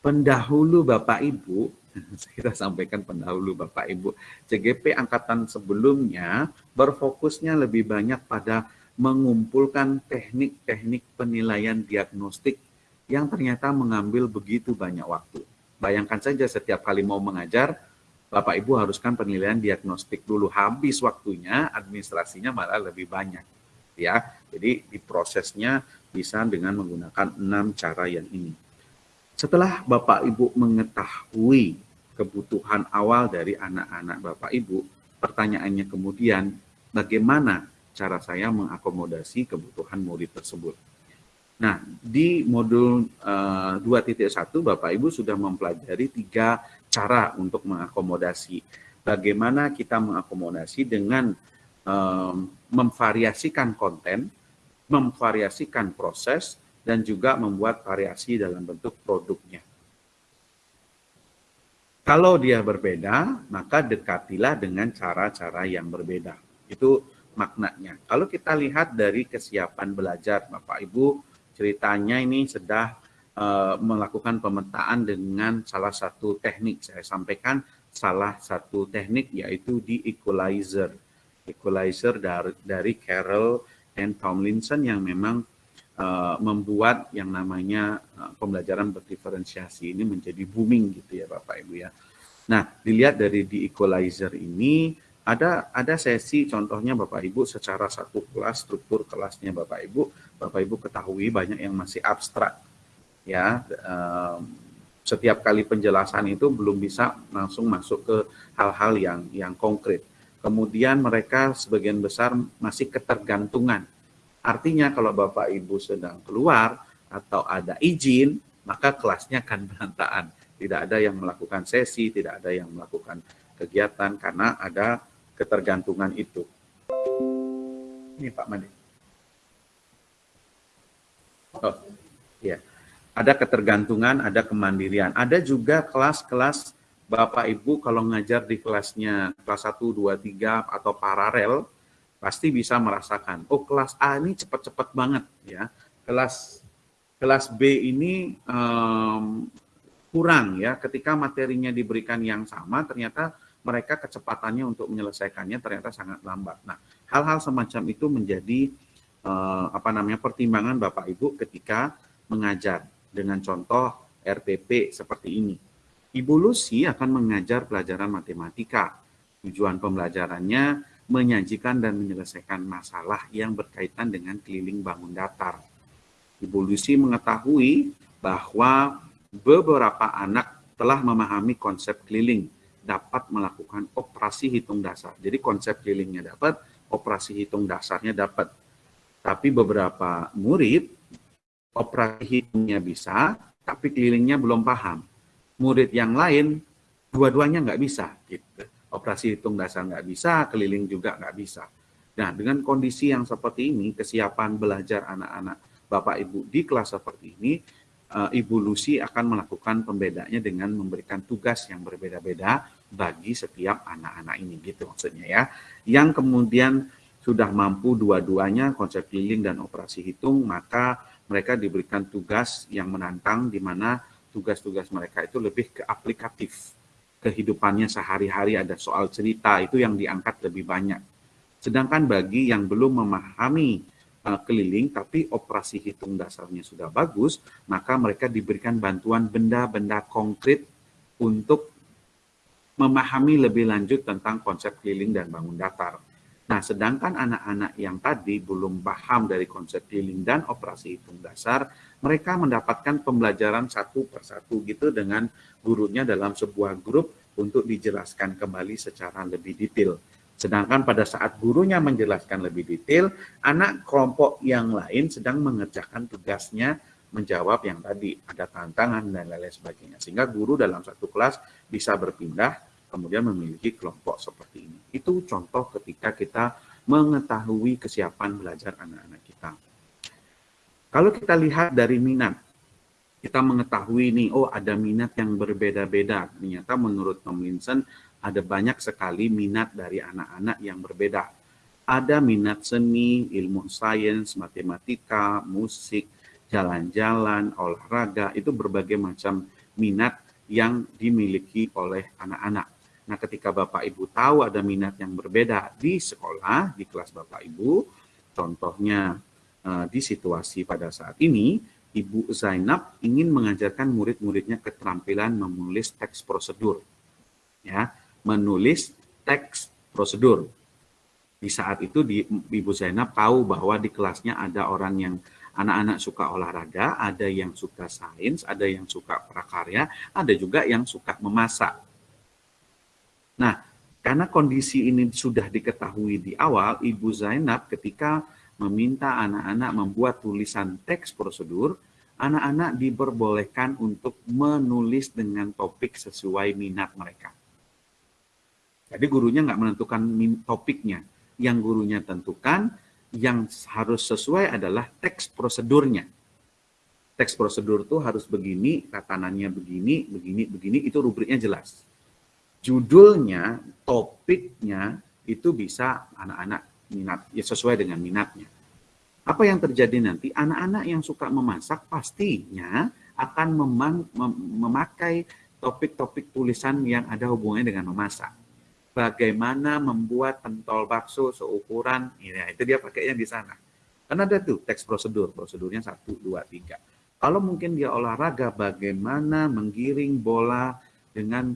pendahulu Bapak Ibu, [laughs] kita sampaikan pendahulu Bapak Ibu, CGP angkatan sebelumnya berfokusnya lebih banyak pada mengumpulkan teknik-teknik penilaian diagnostik yang ternyata mengambil begitu banyak waktu. Bayangkan saja setiap kali mau mengajar, Bapak Ibu haruskan penilaian diagnostik dulu. Habis waktunya, administrasinya malah lebih banyak. ya. Jadi di prosesnya bisa dengan menggunakan enam cara yang ini. Setelah Bapak Ibu mengetahui kebutuhan awal dari anak-anak Bapak Ibu, pertanyaannya kemudian bagaimana cara saya mengakomodasi kebutuhan murid tersebut. Nah, di modul uh, eh, 2.1 Bapak Ibu sudah mempelajari tiga cara untuk mengakomodasi. Bagaimana kita mengakomodasi dengan um, memvariasikan konten, memvariasikan proses, dan juga membuat variasi dalam bentuk produknya. Kalau dia berbeda, maka dekatilah dengan cara-cara yang berbeda. Itu maknanya. Kalau kita lihat dari kesiapan belajar, Bapak Ibu, ceritanya ini sudah uh, melakukan pemetaan dengan salah satu teknik. Saya sampaikan salah satu teknik yaitu di equalizer. Equalizer dari, dari Carroll and Tomlinson yang memang uh, membuat yang namanya uh, pembelajaran berdiferensiasi ini menjadi booming gitu ya Bapak Ibu ya. Nah, dilihat dari di equalizer ini ada ada sesi contohnya Bapak Ibu secara satu kelas struktur kelasnya Bapak Ibu Bapak Ibu ketahui banyak yang masih abstrak ya setiap kali penjelasan itu belum bisa langsung masuk ke hal-hal yang yang konkret kemudian mereka sebagian besar masih ketergantungan artinya kalau Bapak Ibu sedang keluar atau ada izin maka kelasnya akan [laughs] berantakan tidak ada yang melakukan sesi tidak ada yang melakukan kegiatan karena ada ketergantungan itu. Ini Pak Made. Oh. Ada ketergantungan, ada kemandirian. Ada juga kelas-kelas Bapak Ibu kalau ngajar di kelasnya kelas 1, 2, 3 atau paralel pasti bisa merasakan, oh kelas A ini cepat-cepat banget ya. Kelas kelas B ini um, kurang ya ketika materinya diberikan yang sama ternyata mereka kecepatannya untuk menyelesaikannya ternyata sangat lambat. Nah, hal-hal semacam itu menjadi uh, apa namanya pertimbangan Bapak Ibu ketika mengajar dengan contoh RPP seperti ini. Ibu Lucy akan mengajar pelajaran matematika. Tujuan pembelajarannya menyajikan dan menyelesaikan masalah yang berkaitan dengan keliling bangun datar. Ibu Lucy mengetahui bahwa beberapa anak telah memahami konsep keliling dapat melakukan operasi hitung dasar. Jadi konsep kelilingnya dapat, operasi hitung dasarnya dapat. Tapi beberapa murid operasi hitungnya bisa, tapi kelilingnya belum paham. Murid yang lain dua-duanya nggak bisa. Gitu. Operasi hitung dasar nggak bisa, keliling juga nggak bisa. Nah, dengan kondisi yang seperti ini, kesiapan belajar anak-anak Bapak Ibu di kelas seperti ini uh, Ibu Lucy akan melakukan pembedanya dengan memberikan tugas yang berbeda-beda bagi setiap anak-anak ini gitu maksudnya ya. Yang kemudian sudah mampu dua-duanya konsep keliling dan operasi hitung, maka mereka diberikan tugas yang menantang di mana tugas-tugas mereka itu lebih ke aplikatif. Kehidupannya sehari-hari ada soal cerita itu yang diangkat lebih banyak. Sedangkan bagi yang belum memahami uh, keliling tapi operasi hitung dasarnya sudah bagus, maka mereka diberikan bantuan benda-benda konkret untuk memahami lebih lanjut tentang konsep keliling dan bangun datar. Nah, sedangkan anak-anak yang tadi belum paham dari konsep keliling dan operasi hitung dasar, mereka mendapatkan pembelajaran satu persatu gitu dengan gurunya dalam sebuah grup untuk dijelaskan kembali secara lebih detail. Sedangkan pada saat gurunya menjelaskan lebih detail, anak kelompok yang lain sedang mengerjakan tugasnya menjawab yang tadi ada tantangan dan lain-lain sebagainya. Sehingga guru dalam satu kelas bisa berpindah kemudian memiliki kelompok seperti ini. Itu contoh ketika kita mengetahui kesiapan belajar anak-anak kita. Kalau kita lihat dari minat, kita mengetahui nih, oh ada minat yang berbeda-beda. Ternyata menurut Tomlinson ada banyak sekali minat dari anak-anak yang berbeda. Ada minat seni, ilmu sains, matematika, musik, jalan-jalan, olahraga, itu berbagai macam minat yang dimiliki oleh anak-anak. Nah, ketika Bapak Ibu tahu ada minat yang berbeda di sekolah, di kelas Bapak Ibu, contohnya eh, di situasi pada saat ini, Ibu Zainab ingin mengajarkan murid-muridnya keterampilan menulis teks prosedur. Ya, menulis teks prosedur. Di saat itu di, Ibu Zainab tahu bahwa di kelasnya ada orang yang anak-anak suka olahraga, ada yang suka sains, ada yang suka prakarya, ada juga yang suka memasak. Nah, karena kondisi ini sudah diketahui di awal, Ibu Zainab ketika meminta anak-anak membuat tulisan teks prosedur, anak-anak diperbolehkan untuk menulis dengan topik sesuai minat mereka. Jadi gurunya nggak menentukan topiknya. Yang gurunya tentukan, yang harus sesuai adalah teks prosedurnya. Teks prosedur itu harus begini, tatanannya begini, begini, begini, itu rubriknya jelas. Judulnya, topiknya, itu bisa anak-anak minat, ya sesuai dengan minatnya. Apa yang terjadi nanti? Anak-anak yang suka memasak pastinya akan memakai topik-topik tulisan yang ada hubungannya dengan memasak bagaimana membuat pentol bakso seukuran, ya, itu dia pakainya di sana. Kan ada tuh teks prosedur, prosedurnya satu, dua, tiga. Kalau mungkin dia olahraga, bagaimana menggiring bola dengan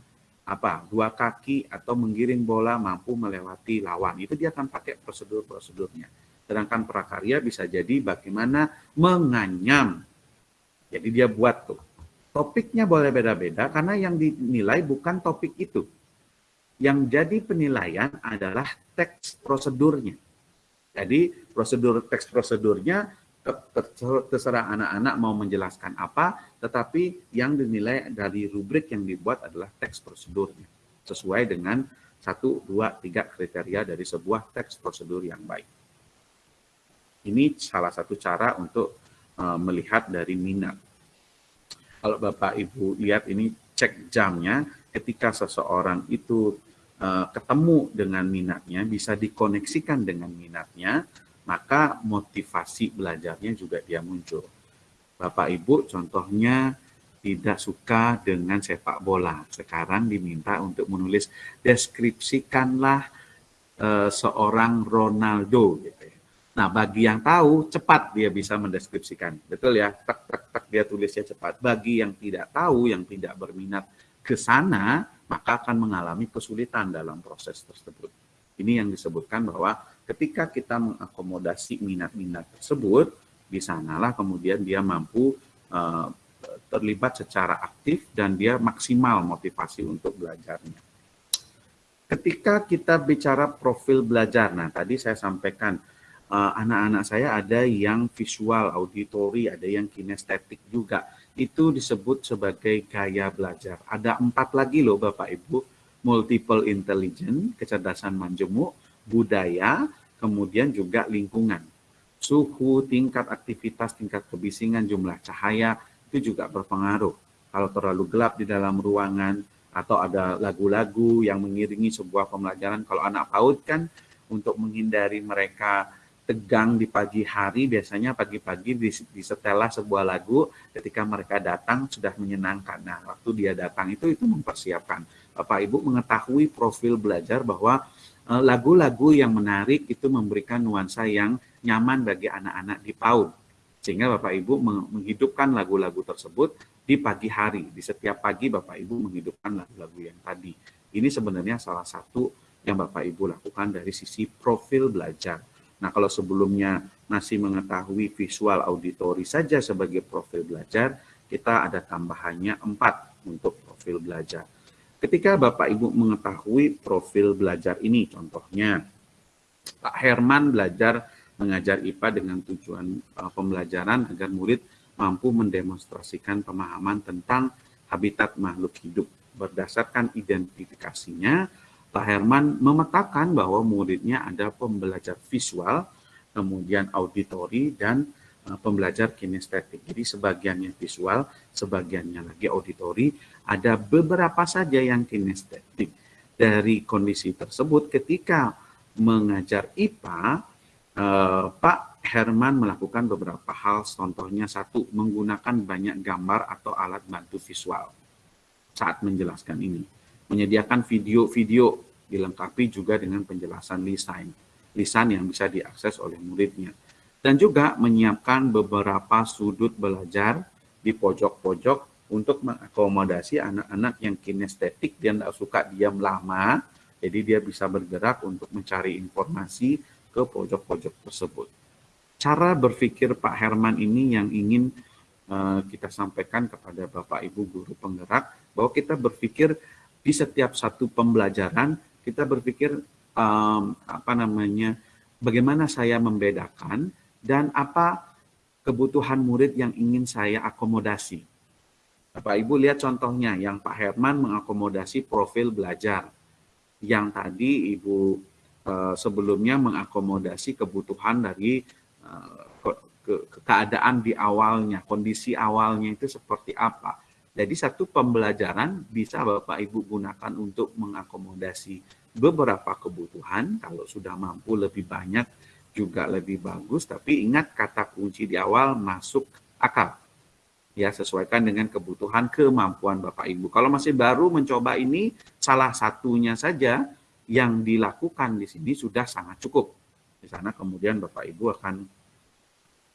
apa dua kaki atau menggiring bola mampu melewati lawan. Itu dia akan pakai prosedur-prosedurnya. Sedangkan prakarya bisa jadi bagaimana menganyam. Jadi dia buat tuh. Topiknya boleh beda-beda karena yang dinilai bukan topik itu. Yang jadi penilaian adalah teks prosedurnya. Jadi prosedur teks prosedurnya terserah anak-anak mau menjelaskan apa, tetapi yang dinilai dari rubrik yang dibuat adalah teks prosedurnya, sesuai dengan satu, dua, tiga kriteria dari sebuah teks prosedur yang baik. Ini salah satu cara untuk uh, melihat dari minat. Kalau Bapak Ibu lihat ini cek jamnya, ketika seseorang itu uh, ketemu dengan minatnya, bisa dikoneksikan dengan minatnya, maka motivasi belajarnya juga dia muncul. Bapak Ibu contohnya tidak suka dengan sepak bola. Sekarang diminta untuk menulis deskripsikanlah e, seorang Ronaldo gitu ya. Nah, bagi yang tahu cepat dia bisa mendeskripsikan. Betul ya? Tak tak tak dia tulisnya cepat. Bagi yang tidak tahu, yang tidak berminat ke sana, maka akan mengalami kesulitan dalam proses tersebut. Ini yang disebutkan bahwa ketika kita mengakomodasi minat-minat tersebut, di sanalah kemudian dia mampu uh, terlibat secara aktif dan dia maksimal motivasi untuk belajarnya. Ketika kita bicara profil belajar, nah tadi saya sampaikan eh, anak-anak saya ada yang visual, auditori, ada yang kinestetik juga. Itu disebut sebagai gaya belajar. Ada empat lagi loh Bapak Ibu multiple intelligence, kecerdasan majemuk, budaya, kemudian juga lingkungan. Suhu, tingkat aktivitas, tingkat kebisingan, jumlah cahaya, itu juga berpengaruh. Kalau terlalu gelap di dalam ruangan, atau ada lagu-lagu yang mengiringi sebuah pembelajaran, kalau anak PAUD kan untuk menghindari mereka tegang di pagi hari, biasanya pagi-pagi disetelah sebuah lagu ketika mereka datang sudah menyenangkan. Nah, waktu dia datang itu itu mempersiapkan. Bapak Ibu mengetahui profil belajar bahwa lagu-lagu yang menarik itu memberikan nuansa yang nyaman bagi anak-anak di PAUD. Sehingga Bapak Ibu menghidupkan lagu-lagu tersebut di pagi hari. Di setiap pagi Bapak Ibu menghidupkan lagu-lagu yang tadi. Ini sebenarnya salah satu yang Bapak Ibu lakukan dari sisi profil belajar. Nah, kalau sebelumnya masih mengetahui visual auditori saja sebagai profil belajar, kita ada tambahannya empat untuk profil belajar. Ketika Bapak Ibu mengetahui profil belajar ini, contohnya Pak Herman belajar mengajar IPA dengan tujuan uh, pembelajaran agar murid mampu mendemonstrasikan pemahaman tentang habitat makhluk hidup. Berdasarkan identifikasinya, Pak Herman memetakan bahwa muridnya ada pembelajar visual, kemudian auditori, dan pembelajar kinestetik. Jadi sebagiannya visual, sebagiannya lagi auditori, ada beberapa saja yang kinestetik. Dari kondisi tersebut ketika mengajar IPA, uh, Pak Herman melakukan beberapa hal, contohnya satu, menggunakan banyak gambar atau alat bantu visual saat menjelaskan ini menyediakan video-video dilengkapi juga dengan penjelasan lisan, lisan yang bisa diakses oleh muridnya. Dan juga menyiapkan beberapa sudut belajar di pojok-pojok untuk mengakomodasi anak-anak yang kinestetik, dia tidak suka diam lama, jadi dia bisa bergerak untuk mencari informasi ke pojok-pojok tersebut. Cara berpikir Pak Herman ini yang ingin uh, kita sampaikan kepada Bapak Ibu guru penggerak, bahwa kita berpikir di setiap satu pembelajaran kita berpikir um, apa namanya bagaimana saya membedakan dan apa kebutuhan murid yang ingin saya akomodasi. Bapak Ibu lihat contohnya yang Pak Herman mengakomodasi profil belajar. Yang tadi Ibu uh, sebelumnya mengakomodasi kebutuhan dari ke, keadaan di awalnya, kondisi awalnya itu seperti apa jadi satu pembelajaran bisa Bapak Ibu gunakan untuk mengakomodasi beberapa kebutuhan. Kalau sudah mampu lebih banyak juga lebih bagus. Tapi ingat kata kunci di awal masuk akal. Ya sesuaikan dengan kebutuhan kemampuan Bapak Ibu. Kalau masih baru mencoba ini salah satunya saja yang dilakukan di sini sudah sangat cukup. Di sana kemudian Bapak Ibu akan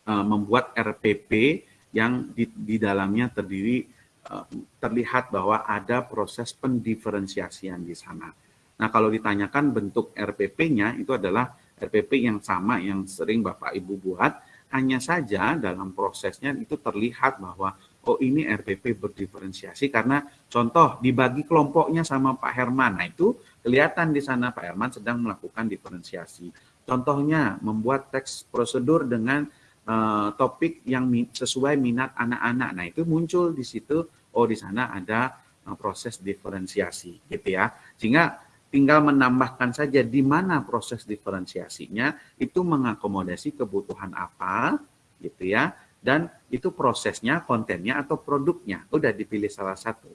uh, membuat RPP yang di, di dalamnya terdiri uh, terlihat bahwa ada proses pendiferensiasian di sana. Nah, kalau ditanyakan bentuk RPP-nya itu adalah RPP yang sama yang sering Bapak Ibu buat, hanya saja dalam prosesnya itu terlihat bahwa oh ini RPP berdiferensiasi karena contoh dibagi kelompoknya sama Pak Herman. Nah, itu kelihatan di sana Pak Herman sedang melakukan diferensiasi. Contohnya membuat teks prosedur dengan uh, topik yang sesuai minat anak-anak. Nah, itu muncul di situ oh di sana ada uh, proses diferensiasi gitu ya. Sehingga tinggal menambahkan saja di mana proses diferensiasinya itu mengakomodasi kebutuhan apa gitu ya. Dan itu prosesnya kontennya atau produknya. Udah dipilih salah satu.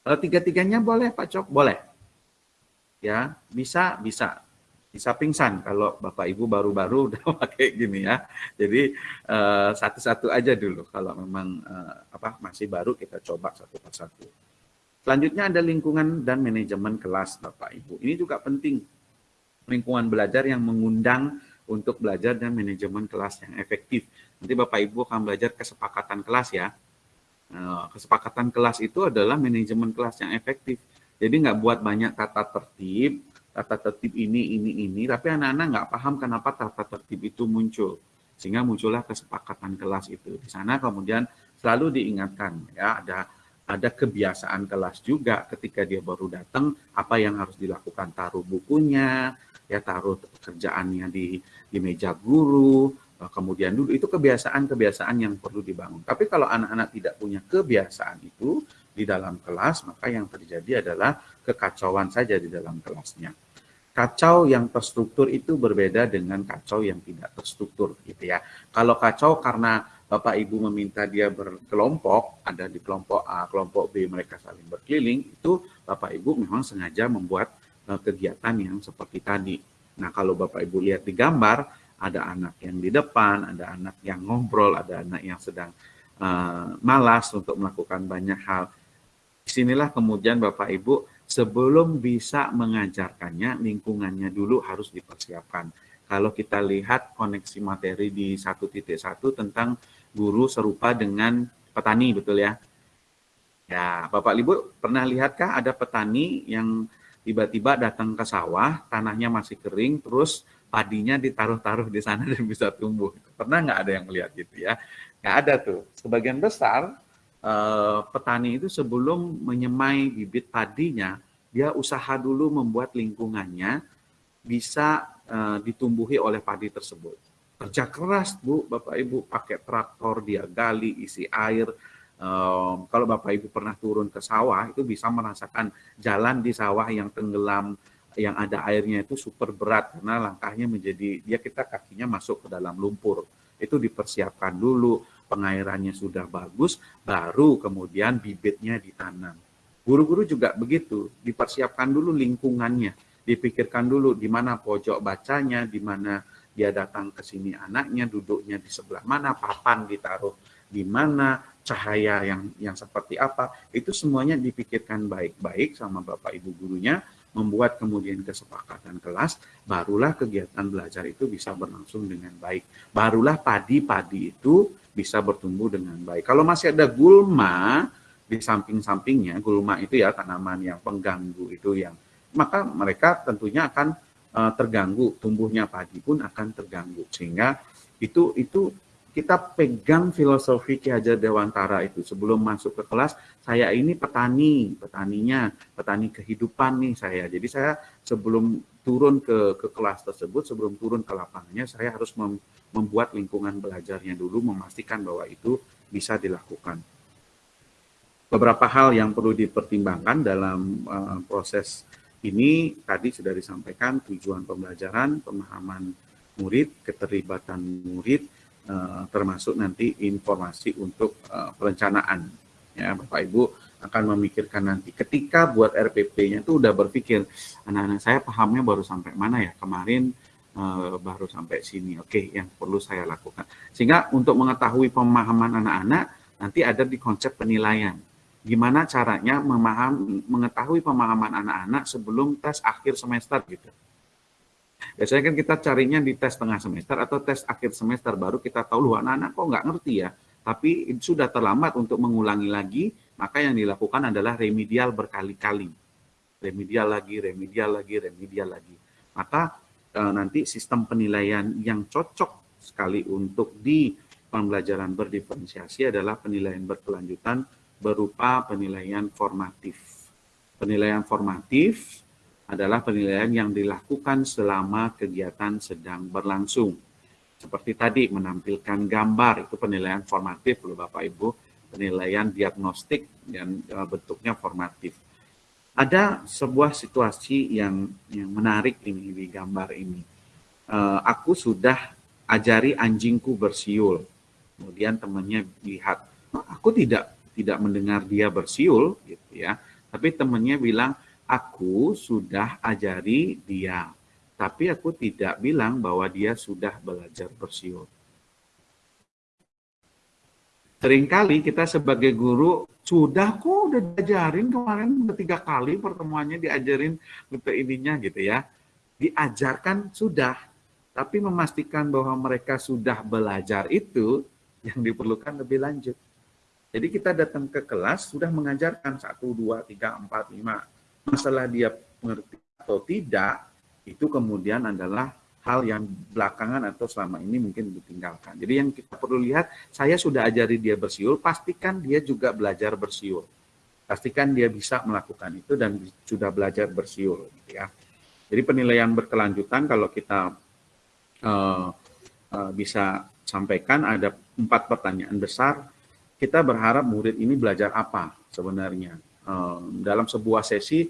Kalau tiga-tiganya boleh Pak Cok? Boleh. Ya bisa bisa. Bisa pingsan kalau Bapak Ibu baru-baru [laughs] udah pakai gini ya. Jadi eh, satu-satu aja dulu. Kalau memang uh, apa masih baru kita coba satu persatu Selanjutnya ada lingkungan dan manajemen kelas Bapak Ibu. Ini juga penting. Lingkungan belajar yang mengundang untuk belajar dan manajemen kelas yang efektif. Nanti Bapak Ibu akan belajar kesepakatan kelas ya. Eh, kesepakatan kelas itu adalah manajemen kelas yang efektif. Jadi nggak buat banyak tata tertib, tata tertib ini, ini, ini, tapi anak-anak nggak paham kenapa tata tertib itu muncul. Sehingga muncullah kesepakatan kelas itu. Di sana kemudian selalu diingatkan ya ada ada kebiasaan kelas juga ketika dia baru datang apa yang harus dilakukan? Taruh bukunya ya taruh kerjaannya di di meja guru eh, kemudian dulu. Itu kebiasaan-kebiasaan yang perlu dibangun. Tapi kalau anak-anak tidak punya kebiasaan itu di dalam kelas maka yang terjadi adalah kekacauan saja di dalam kelasnya. Kacau yang terstruktur itu berbeda dengan kacau yang tidak terstruktur gitu ya. Kalau kacau karena Bapak Ibu meminta dia berkelompok, ada di kelompok A, kelompok B mereka saling berkeliling, itu Bapak Ibu memang sengaja membuat uh, kegiatan yang seperti tadi. Nah, kalau Bapak Ibu lihat di gambar, ada anak yang di depan, ada anak yang ngobrol, ada anak yang sedang uh, malas untuk melakukan banyak hal. Di sinilah kemudian Bapak Ibu sebelum bisa mengajarkannya, lingkungannya dulu harus dipersiapkan. Kalau kita lihat koneksi materi di satu titik satu tentang guru serupa dengan petani, betul ya? Ya, Bapak Ibu pernah lihatkah ada petani yang tiba-tiba datang ke sawah, tanahnya masih kering, terus padinya ditaruh-taruh di sana [laughs] dan bisa tumbuh. Pernah nggak ada yang melihat gitu ya? Nggak ada tuh. Sebagian besar eh, petani itu sebelum menyemai bibit padinya, dia usaha dulu membuat lingkungannya bisa eh, ditumbuhi oleh padi tersebut kerja keras Bu, Bapak Ibu pakai traktor dia gali isi air. Um, kalau Bapak Ibu pernah turun ke sawah itu bisa merasakan jalan di sawah yang tenggelam, yang ada airnya itu super berat karena langkahnya menjadi dia kita kakinya masuk ke dalam lumpur. Itu dipersiapkan dulu, pengairannya sudah bagus, baru kemudian bibitnya ditanam. Guru-guru juga begitu, dipersiapkan dulu lingkungannya, dipikirkan dulu di mana pojok bacanya, di mana dia datang ke sini anaknya duduknya di sebelah mana, papan ditaruh di mana, cahaya yang yang seperti apa, itu semuanya dipikirkan baik-baik sama Bapak Ibu gurunya, membuat kemudian kesepakatan kelas, barulah kegiatan belajar itu bisa berlangsung dengan baik. Barulah padi-padi itu bisa bertumbuh dengan baik. Kalau masih ada gulma di samping-sampingnya, gulma itu ya tanaman yang pengganggu itu yang maka mereka tentunya akan uh, terganggu, tumbuhnya padi pun akan terganggu. Sehingga itu itu kita pegang filosofi Ki Hajar Dewantara itu. Sebelum masuk ke kelas saya ini petani petaninya petani kehidupan nih saya. Jadi saya sebelum turun ke ke kelas tersebut sebelum turun ke lapangannya saya harus mem, membuat lingkungan belajarnya dulu memastikan bahwa itu bisa dilakukan. Beberapa hal yang perlu dipertimbangkan dalam uh, proses ini tadi sudah disampaikan tujuan pembelajaran, pemahaman murid, keterlibatan murid, eh, termasuk nanti informasi untuk eh, perencanaan. Ya, Bapak Ibu akan memikirkan nanti ketika buat RPP-nya itu udah berpikir anak-anak saya pahamnya baru sampai mana ya kemarin eh, baru sampai sini. Oke, yang perlu saya lakukan. Sehingga untuk mengetahui pemahaman anak-anak nanti ada di konsep penilaian gimana caranya memaham, mengetahui pemahaman anak-anak sebelum tes akhir semester gitu. Biasanya kan kita carinya di tes tengah semester atau tes akhir semester, baru kita tahu, loh anak-anak kok nggak ngerti ya. Tapi sudah terlambat untuk mengulangi lagi, maka yang dilakukan adalah remedial berkali-kali. Remedial lagi, remedial lagi, remedial lagi. Maka e, nanti sistem penilaian yang cocok sekali untuk di pembelajaran berdiferensiasi adalah penilaian berkelanjutan berupa penilaian formatif. Penilaian formatif adalah penilaian yang dilakukan selama kegiatan sedang berlangsung. Seperti tadi menampilkan gambar itu penilaian formatif loh Bapak Ibu, penilaian diagnostik dan e, bentuknya formatif. Ada sebuah situasi yang yang menarik ini di gambar ini. E, aku sudah ajari anjingku bersiul. Kemudian temannya lihat, aku tidak tidak mendengar dia bersiul gitu ya. Tapi temannya bilang, aku sudah ajari dia, tapi aku tidak bilang bahwa dia sudah belajar bersiul. Seringkali kita sebagai guru sudah kok udah diajarin kemarin udah tiga kali pertemuannya diajarin untuk ininya gitu ya. Diajarkan sudah, tapi memastikan bahwa mereka sudah belajar itu yang diperlukan lebih lanjut. Jadi kita datang ke kelas sudah mengajarkan satu, dua, tiga, empat, lima, masalah dia mengerti atau tidak, itu kemudian adalah hal yang belakangan atau selama ini mungkin ditinggalkan. Jadi yang kita perlu lihat, saya sudah ajari dia bersiul, pastikan dia juga belajar bersiul. Pastikan dia bisa melakukan itu dan sudah belajar bersiul. Gitu ya. Jadi penilaian berkelanjutan kalau kita uh, uh, bisa sampaikan ada empat pertanyaan besar. Kita berharap murid ini belajar apa sebenarnya dalam sebuah sesi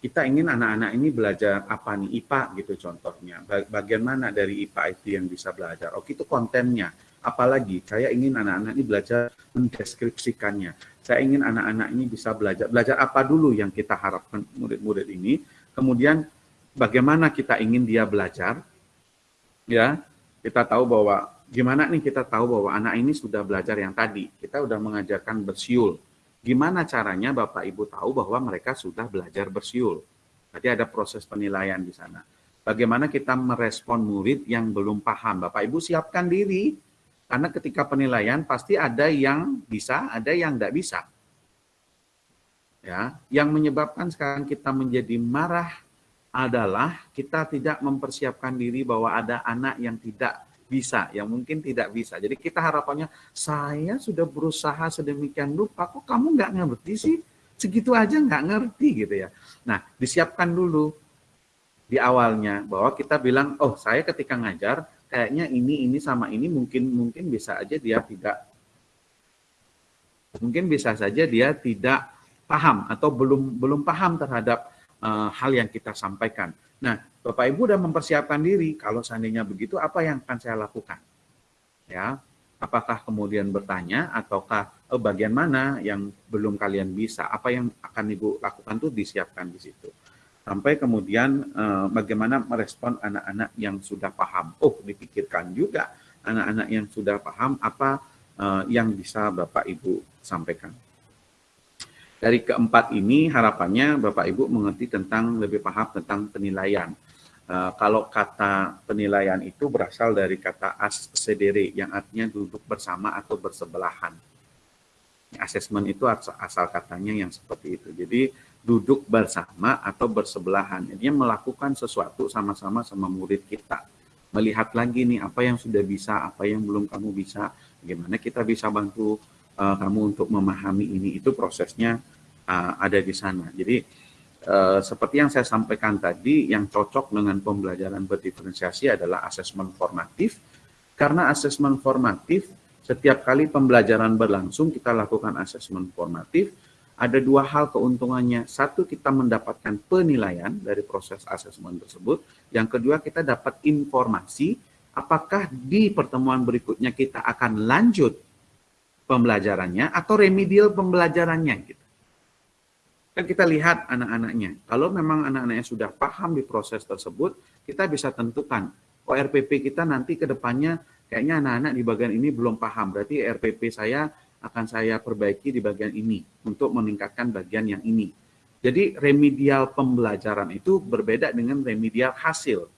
kita ingin anak-anak ini belajar apa nih IPA gitu contohnya. Bagian mana dari IPA itu yang bisa belajar? Oh itu kontennya. Apalagi saya ingin anak-anak ini belajar mendeskripsikannya. Saya ingin anak-anak ini bisa belajar belajar apa dulu yang kita harapkan murid-murid ini. Kemudian bagaimana kita ingin dia belajar? Ya, kita tahu bahwa gimana nih kita tahu bahwa anak ini sudah belajar yang tadi. Kita sudah mengajarkan bersiul Gimana caranya Bapak Ibu tahu bahwa mereka sudah belajar bersiul? Jadi ada proses penilaian di sana. Bagaimana kita merespon murid yang belum paham? Bapak Ibu siapkan diri, karena ketika penilaian pasti ada yang bisa, ada yang tidak bisa. Ya, yang menyebabkan sekarang kita menjadi marah adalah kita tidak mempersiapkan diri bahwa ada anak yang tidak bisa, yang mungkin tidak bisa. Jadi kita harapannya, saya sudah berusaha sedemikian rupa, kok kamu nggak ngerti sih? Segitu aja nggak ngerti gitu ya. Nah, disiapkan dulu di awalnya bahwa kita bilang, oh saya ketika ngajar, kayaknya ini, ini sama ini mungkin mungkin bisa aja dia tidak, mungkin bisa saja dia tidak paham atau belum belum paham terhadap uh, hal yang kita sampaikan. Nah, Bapak Ibu sudah mempersiapkan diri, kalau seandainya begitu apa yang akan saya lakukan? Ya, apakah kemudian bertanya ataukah oh, bagian mana yang belum kalian bisa? Apa yang akan Ibu lakukan itu disiapkan di situ. Sampai kemudian eh, bagaimana merespon anak-anak yang sudah paham. Oh, dipikirkan juga anak-anak yang sudah paham apa eh, yang bisa Bapak Ibu sampaikan. Dari keempat ini harapannya Bapak Ibu mengerti tentang lebih paham tentang penilaian Uh, kalau kata penilaian itu berasal dari kata as sedere yang artinya duduk bersama atau bersebelahan. Asesmen itu asal katanya yang seperti itu. Jadi duduk bersama atau bersebelahan. Jadi melakukan sesuatu sama-sama sama murid kita. Melihat lagi nih apa yang sudah bisa, apa yang belum kamu bisa, bagaimana kita bisa bantu uh, kamu untuk memahami ini. Itu prosesnya uh, ada di sana. Jadi Eh, seperti yang saya sampaikan tadi, yang cocok dengan pembelajaran berdiferensiasi adalah asesmen formatif. Karena asesmen formatif, setiap kali pembelajaran berlangsung, kita lakukan asesmen formatif. Ada dua hal keuntungannya. Satu, kita mendapatkan penilaian dari proses asesmen tersebut. Yang kedua, kita dapat informasi apakah di pertemuan berikutnya kita akan lanjut pembelajarannya atau remedial pembelajarannya. Gitu. Kan kita lihat anak-anaknya. Kalau memang anak-anaknya sudah paham di proses tersebut, kita bisa tentukan, oh RPP kita nanti ke depannya kayaknya anak-anak di bagian ini belum paham. Berarti RPP saya akan saya perbaiki di bagian ini untuk meningkatkan bagian yang ini. Jadi remedial pembelajaran itu berbeda dengan remedial hasil.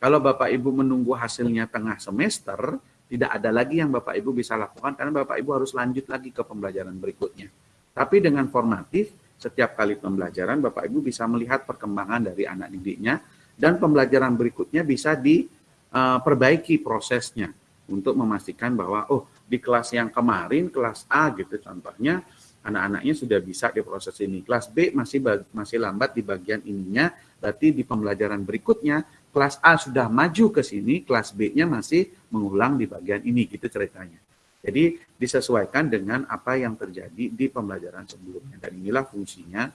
Kalau Bapak Ibu menunggu hasilnya tengah semester, tidak ada lagi yang Bapak Ibu bisa lakukan karena Bapak Ibu harus lanjut lagi ke pembelajaran berikutnya. Tapi dengan formatif, setiap kali pembelajaran Bapak Ibu bisa melihat perkembangan dari anak didiknya dan pembelajaran berikutnya bisa diperbaiki prosesnya untuk memastikan bahwa oh di kelas yang kemarin kelas A gitu contohnya anak-anaknya sudah bisa di proses ini. Kelas B masih masih lambat di bagian ininya, berarti di pembelajaran berikutnya kelas A sudah maju ke sini, kelas B-nya masih mengulang di bagian ini gitu ceritanya. Jadi disesuaikan dengan apa yang terjadi di pembelajaran sebelumnya dan inilah fungsinya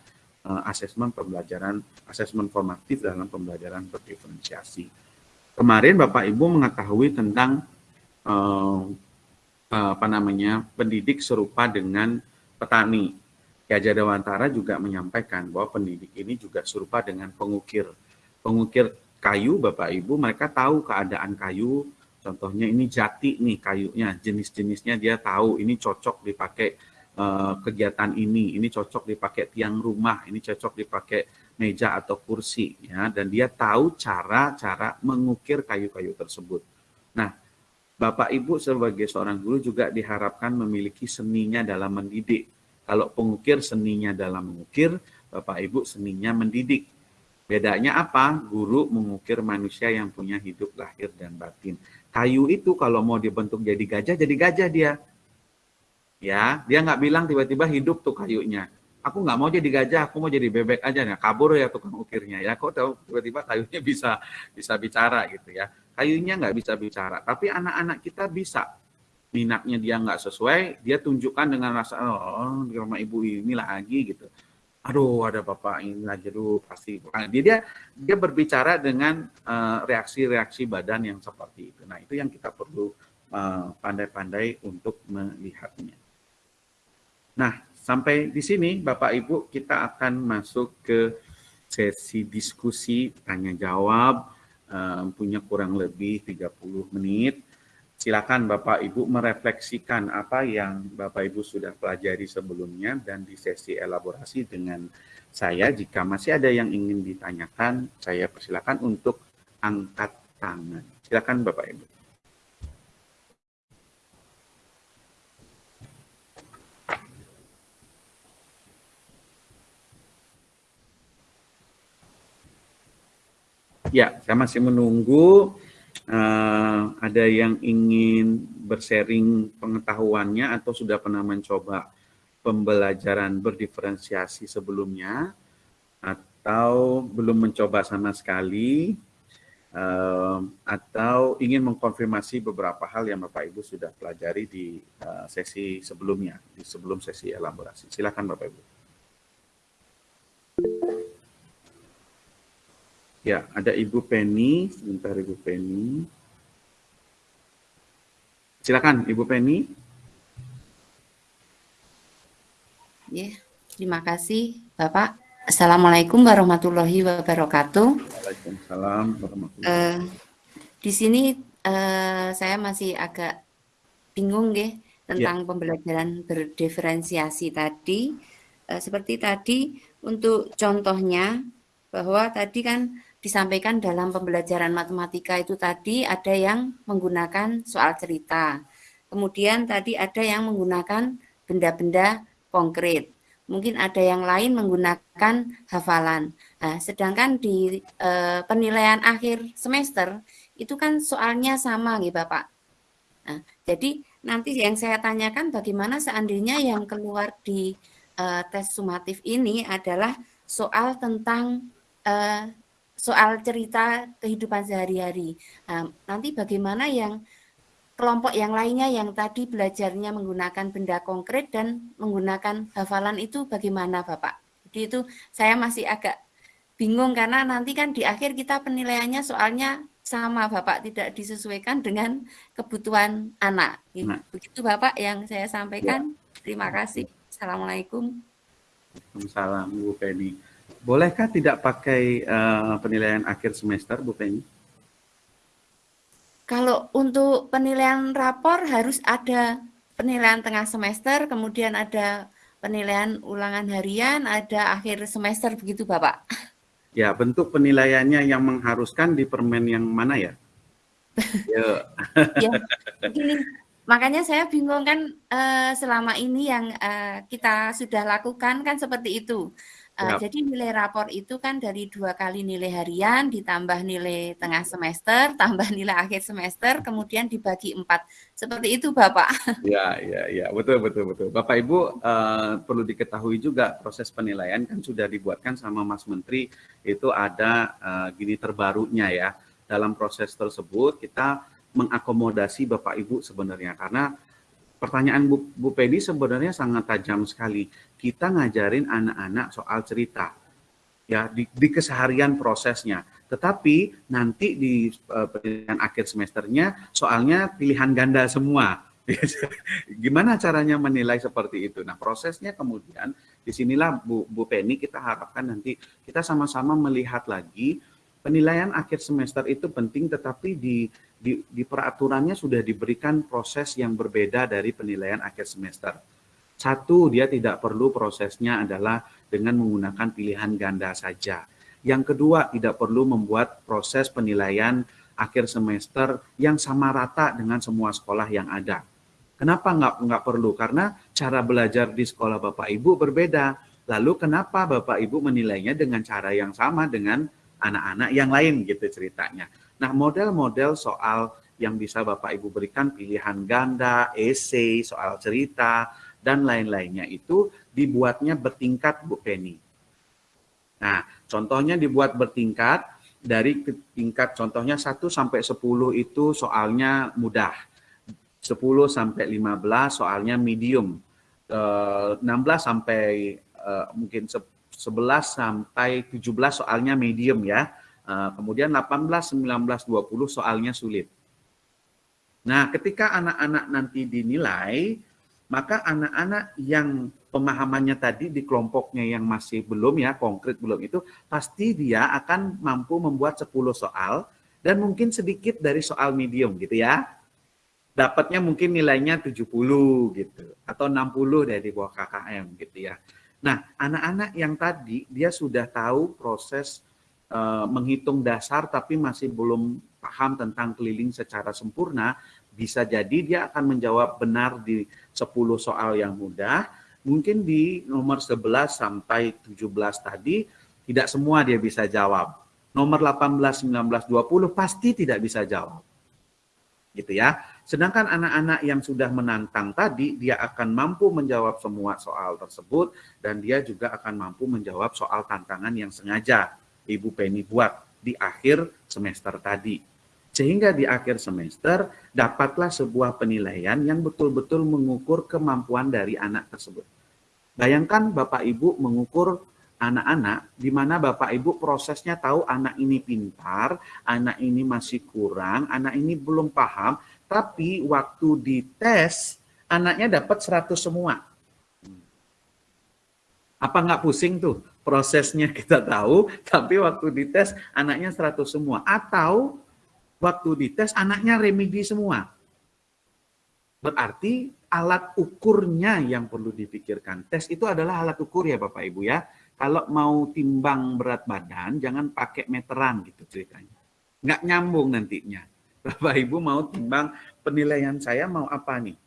uh, asesmen pembelajaran asesmen formatif dalam pembelajaran berdiferensiasi. Kemarin Bapak Ibu mengetahui tentang uh, apa namanya pendidik serupa dengan petani. Hajar Dewantara juga menyampaikan bahwa pendidik ini juga serupa dengan pengukir. Pengukir kayu, Bapak Ibu, mereka tahu keadaan kayu, contohnya ini jati nih kayunya, jenis-jenisnya dia tahu, ini cocok dipakai uh, kegiatan ini, ini cocok dipakai tiang rumah, ini cocok dipakai meja atau kursi, ya, dan dia tahu cara-cara mengukir kayu-kayu tersebut. Nah, Bapak Ibu sebagai seorang guru juga diharapkan memiliki seninya dalam mendidik kalau pengukir seninya dalam mengukir, Bapak Ibu seninya mendidik. Bedanya apa? Guru mengukir manusia yang punya hidup lahir dan batin. Kayu itu kalau mau dibentuk jadi gajah, jadi gajah dia. Ya, dia nggak bilang tiba-tiba hidup tuh kayunya. Aku nggak mau jadi gajah, aku mau jadi bebek aja. Nah, kabur ya tukang ukirnya. Ya, kok tahu tiba-tiba kayunya [laughs] bisa bisa bicara gitu ya. Kayunya nggak bisa bicara, tapi anak-anak kita bisa minatnya dia nggak sesuai, dia tunjukkan dengan rasa oh di rumah ibu ini lagi gitu. Aduh ada bapak ini aduh pasti dia dia dia berbicara dengan eh, reaksi-reaksi uh, badan yang seperti itu. Nah itu yang kita perlu eh, pandai-pandai uh, untuk melihatnya. Nah sampai di sini bapak ibu kita akan masuk ke sesi diskusi tanya jawab uh, punya kurang lebih 30 menit silakan Bapak Ibu merefleksikan apa yang Bapak Ibu sudah pelajari sebelumnya dan di sesi elaborasi dengan saya. Jika masih ada yang ingin ditanyakan, saya persilakan untuk angkat tangan. Silakan Bapak Ibu. Ya, saya masih menunggu uh, ada yang ingin bersharing pengetahuannya atau sudah pernah mencoba pembelajaran berdiferensiasi sebelumnya atau belum mencoba sama sekali uh, atau ingin mengkonfirmasi beberapa hal yang Bapak Ibu sudah pelajari di uh, sesi sebelumnya, di sebelum sesi elaborasi. Silakan Bapak Ibu. Ya, ada Ibu Penny. Sebentar Ibu Penny. Silakan Ibu Penny. Ya, terima kasih Bapak. Assalamualaikum warahmatullahi wabarakatuh. Waalaikumsalam warahmatullahi wabarakatuh. Uh, di sini uh, saya masih agak bingung ya tentang ya. pembelajaran berdiferensiasi tadi. Uh, seperti tadi untuk contohnya bahwa tadi kan disampaikan dalam pembelajaran matematika itu tadi ada yang menggunakan soal cerita. Kemudian tadi ada yang menggunakan benda-benda konkret. Mungkin ada yang lain menggunakan hafalan. Nah, sedangkan di e, penilaian akhir semester itu kan soalnya sama nih Bapak. Nah, jadi nanti yang saya tanyakan bagaimana seandainya yang keluar di e, tes sumatif ini adalah soal tentang e, soal cerita kehidupan sehari-hari. Nah, nanti bagaimana yang kelompok yang lainnya yang tadi belajarnya menggunakan benda konkret dan menggunakan hafalan itu bagaimana Bapak? Jadi itu saya masih agak bingung karena nanti kan di akhir kita penilaiannya soalnya sama Bapak tidak disesuaikan dengan kebutuhan anak. Nah. Begitu Bapak yang saya sampaikan. Ya. Terima kasih. Assalamualaikum. Waalaikumsalam Bu Penny. Bolehkah tidak pakai uh, penilaian akhir semester, Bu Penny? Kalau untuk penilaian rapor harus ada penilaian tengah semester, kemudian ada penilaian ulangan harian, ada akhir semester begitu, Bapak. Ya, bentuk penilaiannya yang mengharuskan di permen yang mana ya? [laughs] ya, gini, makanya saya bingung kan uh, selama ini yang uh, kita sudah lakukan kan seperti itu. Uh, yep. Jadi nilai rapor itu kan dari dua kali nilai harian ditambah nilai tengah semester, [laughs] tambah nilai akhir semester, kemudian dibagi empat. Seperti itu, Bapak. [laughs] Ya, ya, ya, betul, betul, betul. Bapak Ibu uh, perlu diketahui juga proses penilaian kan sudah dibuatkan sama Mas Menteri itu ada uh, gini terbarunya ya. Dalam proses tersebut kita mengakomodasi Bapak Ibu sebenarnya karena pertanyaan Bu, Bu Pedi sebenarnya sangat tajam sekali. Kita ngajarin anak-anak soal cerita ya di, di keseharian prosesnya. Tetapi nanti di uh, pendidikan akhir semesternya soalnya pilihan ganda semua. [laughs] Gimana caranya menilai seperti itu? Nah prosesnya kemudian di sinilah Bu, Bu Penny kita harapkan nanti kita sama-sama melihat lagi penilaian akhir semester itu penting tetapi di di, di peraturannya sudah diberikan proses yang berbeda dari penilaian akhir semester. Satu, dia tidak perlu prosesnya adalah dengan menggunakan pilihan ganda saja. Yang kedua, tidak perlu membuat proses penilaian akhir semester yang sama rata dengan semua sekolah yang ada. Kenapa nggak, nggak perlu? Karena cara belajar di sekolah Bapak Ibu berbeda. Lalu kenapa Bapak Ibu menilainya dengan cara yang sama dengan anak-anak yang lain gitu ceritanya. Nah, model-model soal yang bisa Bapak Ibu berikan pilihan ganda, esai, soal cerita, dan lain-lainnya itu dibuatnya bertingkat Bu Penny. Nah, contohnya dibuat bertingkat dari tingkat contohnya 1 sampai 10 itu soalnya mudah. 10 sampai 15 soalnya medium. 16 eh, sampai uh, mungkin 11 sampai 17 soalnya medium ya. Eh, kemudian 18, 19, 20 soalnya sulit. Nah, ketika anak-anak nanti dinilai, maka anak-anak yang pemahamannya tadi di kelompoknya yang masih belum ya, konkret belum itu, pasti dia akan mampu membuat 10 soal dan mungkin sedikit dari soal medium gitu ya. Dapatnya mungkin nilainya 70 gitu atau 60 dari bawah KKM gitu ya. Nah, anak-anak yang tadi dia sudah tahu proses uh, menghitung dasar tapi masih belum paham tentang keliling secara sempurna, bisa jadi dia akan menjawab benar di 10 soal yang mudah, mungkin di nomor 11 sampai 17 tadi tidak semua dia bisa jawab. Nomor 18, 19, 20 pasti tidak bisa jawab. Gitu ya. Sedangkan anak-anak yang sudah menantang tadi, dia akan mampu menjawab semua soal tersebut dan dia juga akan mampu menjawab soal tantangan yang sengaja Ibu Penny buat di akhir semester tadi. Sehingga di akhir semester dapatlah sebuah penilaian yang betul-betul mengukur kemampuan dari anak tersebut. Bayangkan Bapak Ibu mengukur anak-anak di mana Bapak Ibu prosesnya tahu anak ini pintar, anak ini masih kurang, anak ini belum paham, tapi waktu dites anaknya dapat 100 semua. Apa nggak pusing tuh? prosesnya [laughs] kita tahu, tapi waktu dites anaknya 100 semua. Atau waktu dites anaknya remedi semua. Berarti alat ukurnya yang perlu dipikirkan. Tes itu adalah alat ukur ya Bapak Ibu ya. Kalau mau timbang berat badan, jangan pakai meteran gitu ceritanya. Nggak nyambung nantinya. [laughs] Bapak Ibu mau timbang penilaian saya mau apa nih?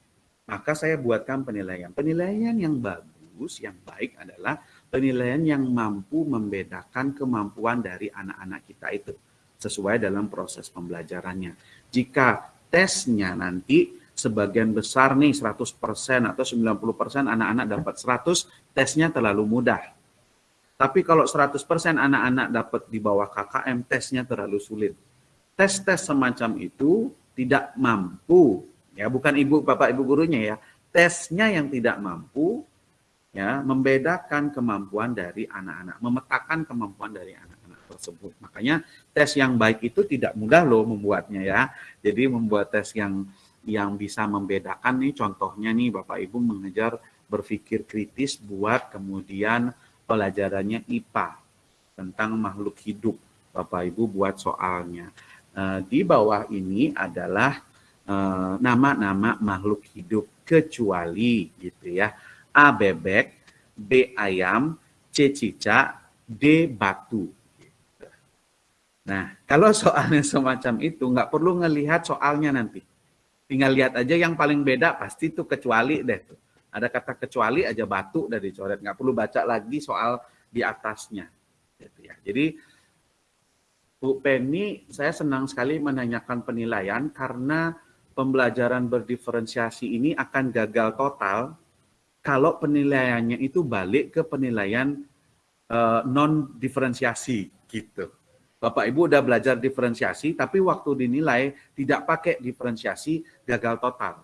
Maka saya buatkan penilaian. Penilaian yang bagus, yang baik adalah penilaian yang mampu membedakan kemampuan dari anak-anak kita itu sesuai dalam proses pembelajarannya. Jika tesnya nanti sebagian besar nih 100% atau 90% anak-anak dapat 100, tesnya terlalu mudah. Tapi kalau 100% anak-anak dapat di bawah KKM, tesnya terlalu sulit. Tes-tes semacam itu tidak mampu, ya bukan ibu bapak ibu gurunya ya, tesnya yang tidak mampu ya membedakan kemampuan dari anak-anak, memetakan kemampuan dari anak-anak tersebut. Makanya tes yang baik itu tidak mudah loh membuatnya ya. Jadi membuat tes yang yang bisa membedakan nih contohnya nih Bapak Ibu mengejar berpikir kritis buat kemudian pelajarannya IPA tentang makhluk hidup. Bapak Ibu buat soalnya. Eh, di bawah ini adalah eh, nama-nama makhluk hidup kecuali gitu ya A bebek, B ayam, C cicak, D batu. Nah, kalau soalnya semacam itu, nggak perlu ngelihat soalnya nanti. Tinggal lihat aja yang paling beda pasti itu kecuali deh. Tuh. Ada kata kecuali aja batu dari coret, nggak perlu baca lagi soal di atasnya. Gitu ya. Jadi Bu Penny, saya senang sekali menanyakan penilaian karena pembelajaran berdiferensiasi ini akan gagal total kalau penilaiannya itu balik ke penilaian eh, non diferensiasi gitu. Bapak Ibu udah belajar diferensiasi, tapi waktu dinilai tidak pakai diferensiasi gagal total.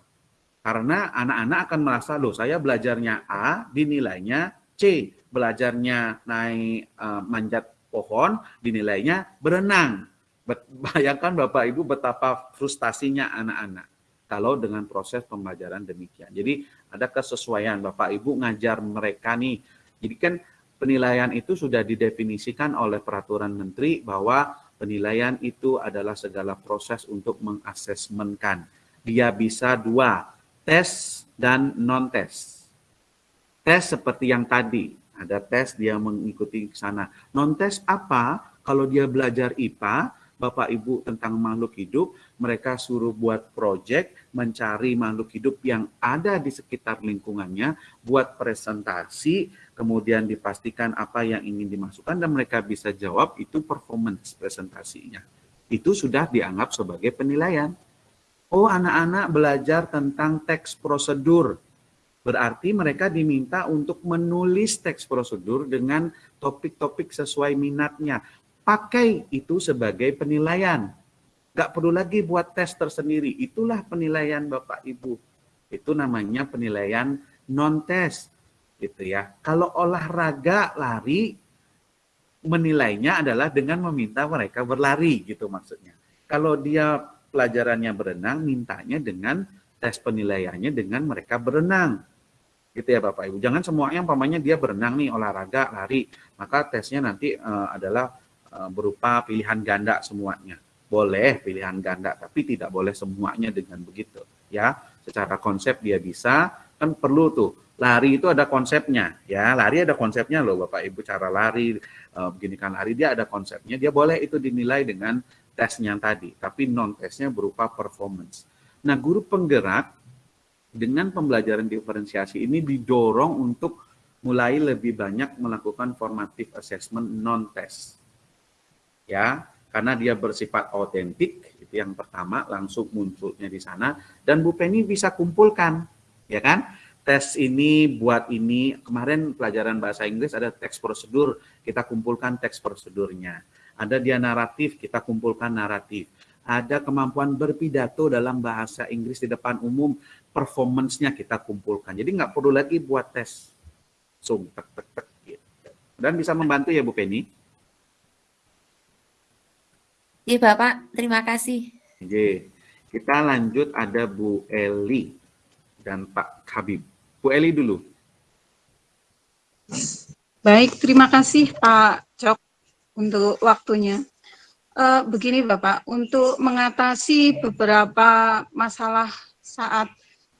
Karena anak-anak akan merasa, loh saya belajarnya A, dinilainya C. Belajarnya naik uh, manjat pohon, dinilainya berenang. [laughs] Bayangkan Bapak Ibu betapa frustasinya anak-anak kalau dengan proses pembelajaran demikian. Jadi ada kesesuaian Bapak Ibu ngajar mereka nih. Jadi kan penilaian itu sudah didefinisikan oleh peraturan menteri bahwa penilaian itu adalah segala proses untuk mengasesmenkan. Dia bisa dua, tes dan non-tes. Tes seperti yang tadi, ada tes dia mengikuti ke sana. Non-tes apa? Kalau dia belajar IPA, Bapak Ibu tentang makhluk hidup, mereka suruh buat project mencari makhluk hidup yang ada di sekitar lingkungannya, buat presentasi, kemudian dipastikan apa yang ingin dimasukkan dan mereka bisa jawab itu performance presentasinya. Itu sudah dianggap sebagai penilaian. Oh, anak-anak belajar tentang teks prosedur. Berarti mereka diminta untuk menulis teks prosedur dengan topik-topik sesuai minatnya pakai itu sebagai penilaian. Gak perlu lagi buat tes tersendiri. Itulah penilaian Bapak Ibu. Itu namanya penilaian non-tes. Gitu ya. Kalau olahraga lari, menilainya adalah dengan meminta mereka berlari gitu maksudnya. Kalau dia pelajarannya berenang, mintanya dengan tes penilaiannya dengan mereka berenang. Gitu ya Bapak Ibu. Jangan semuanya umpamanya dia berenang nih olahraga lari, maka tesnya nanti uh, adalah berupa pilihan ganda semuanya. Boleh pilihan ganda, tapi tidak boleh semuanya dengan begitu. Ya, secara konsep dia bisa, kan perlu tuh. Lari itu ada konsepnya, ya. Lari ada konsepnya loh, Bapak Ibu cara lari, uh, begini kan lari dia ada konsepnya. Dia boleh itu dinilai dengan tesnya tadi, tapi non tesnya berupa performance. Nah, guru penggerak dengan pembelajaran diferensiasi ini didorong untuk mulai lebih banyak melakukan formative assessment non test ya karena dia bersifat autentik itu yang pertama langsung munculnya di sana dan Bu Penny bisa kumpulkan ya kan? Tes ini buat ini kemarin pelajaran bahasa Inggris ada teks prosedur kita kumpulkan teks prosedurnya. Ada dia naratif kita kumpulkan naratif. Ada kemampuan berpidato dalam bahasa Inggris di depan umum performance-nya kita kumpulkan. Jadi nggak perlu lagi buat tes so, tek, tek, tek, gitu. dan bisa membantu ya Bu Penny Iya Bapak, terima kasih. Oke, kita lanjut ada Bu Eli dan Pak Habib. Bu Eli dulu. Baik, terima kasih Pak Cok untuk waktunya. Uh, begini Bapak, untuk mengatasi beberapa masalah saat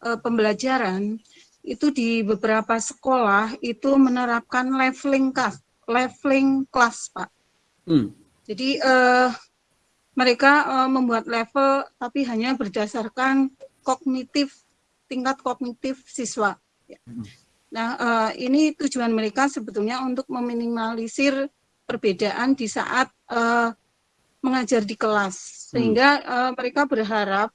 uh, pembelajaran, itu di beberapa sekolah itu menerapkan leveling class, leveling class Pak. Hmm. Jadi uh, mereka uh, membuat level tapi hanya berdasarkan kognitif tingkat kognitif siswa. Ya. Nah, uh, ini tujuan mereka sebetulnya untuk meminimalisir perbedaan di saat uh, mengajar di kelas, sehingga uh, mereka berharap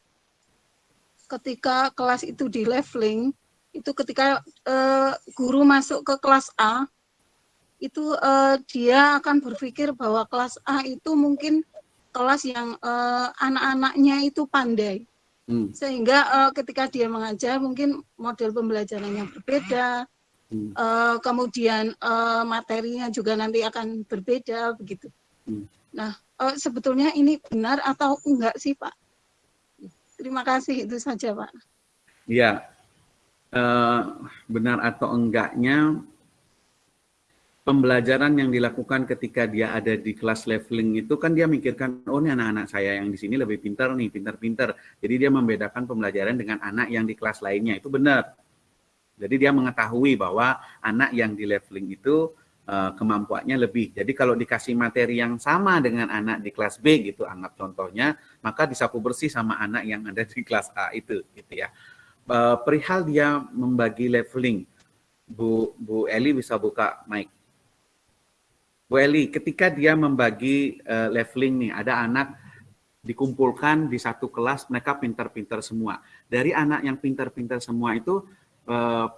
ketika kelas itu di leveling, itu ketika uh, guru masuk ke kelas A, itu uh, dia akan berpikir bahwa kelas A itu mungkin kelas yang uh, anak-anaknya itu pandai. Hmm. Sehingga uh, ketika dia mengajar mungkin model pembelajarannya berbeda, hmm. uh, kemudian uh, materinya juga nanti akan berbeda begitu. Hmm. Nah, uh, sebetulnya ini benar atau enggak sih Pak? Terima kasih itu saja Pak. Iya, uh, benar atau enggaknya pembelajaran yang dilakukan ketika dia ada di kelas leveling itu kan dia mikirkan oh ini anak-anak saya yang di sini lebih pintar nih pintar-pintar jadi dia membedakan pembelajaran dengan anak yang di kelas lainnya itu benar jadi dia mengetahui bahwa anak yang di leveling itu uh, kemampuannya lebih. Jadi kalau dikasih materi yang sama dengan anak di kelas B gitu, anggap contohnya, maka disapu bersih sama anak yang ada di kelas A itu, gitu ya. Uh, perihal dia membagi leveling, Bu Bu Eli bisa buka mic. Bu Eli, ketika dia membagi uh, leveling nih, ada anak dikumpulkan di satu kelas, mereka pintar-pintar semua. Dari anak yang pintar-pintar semua itu, uh,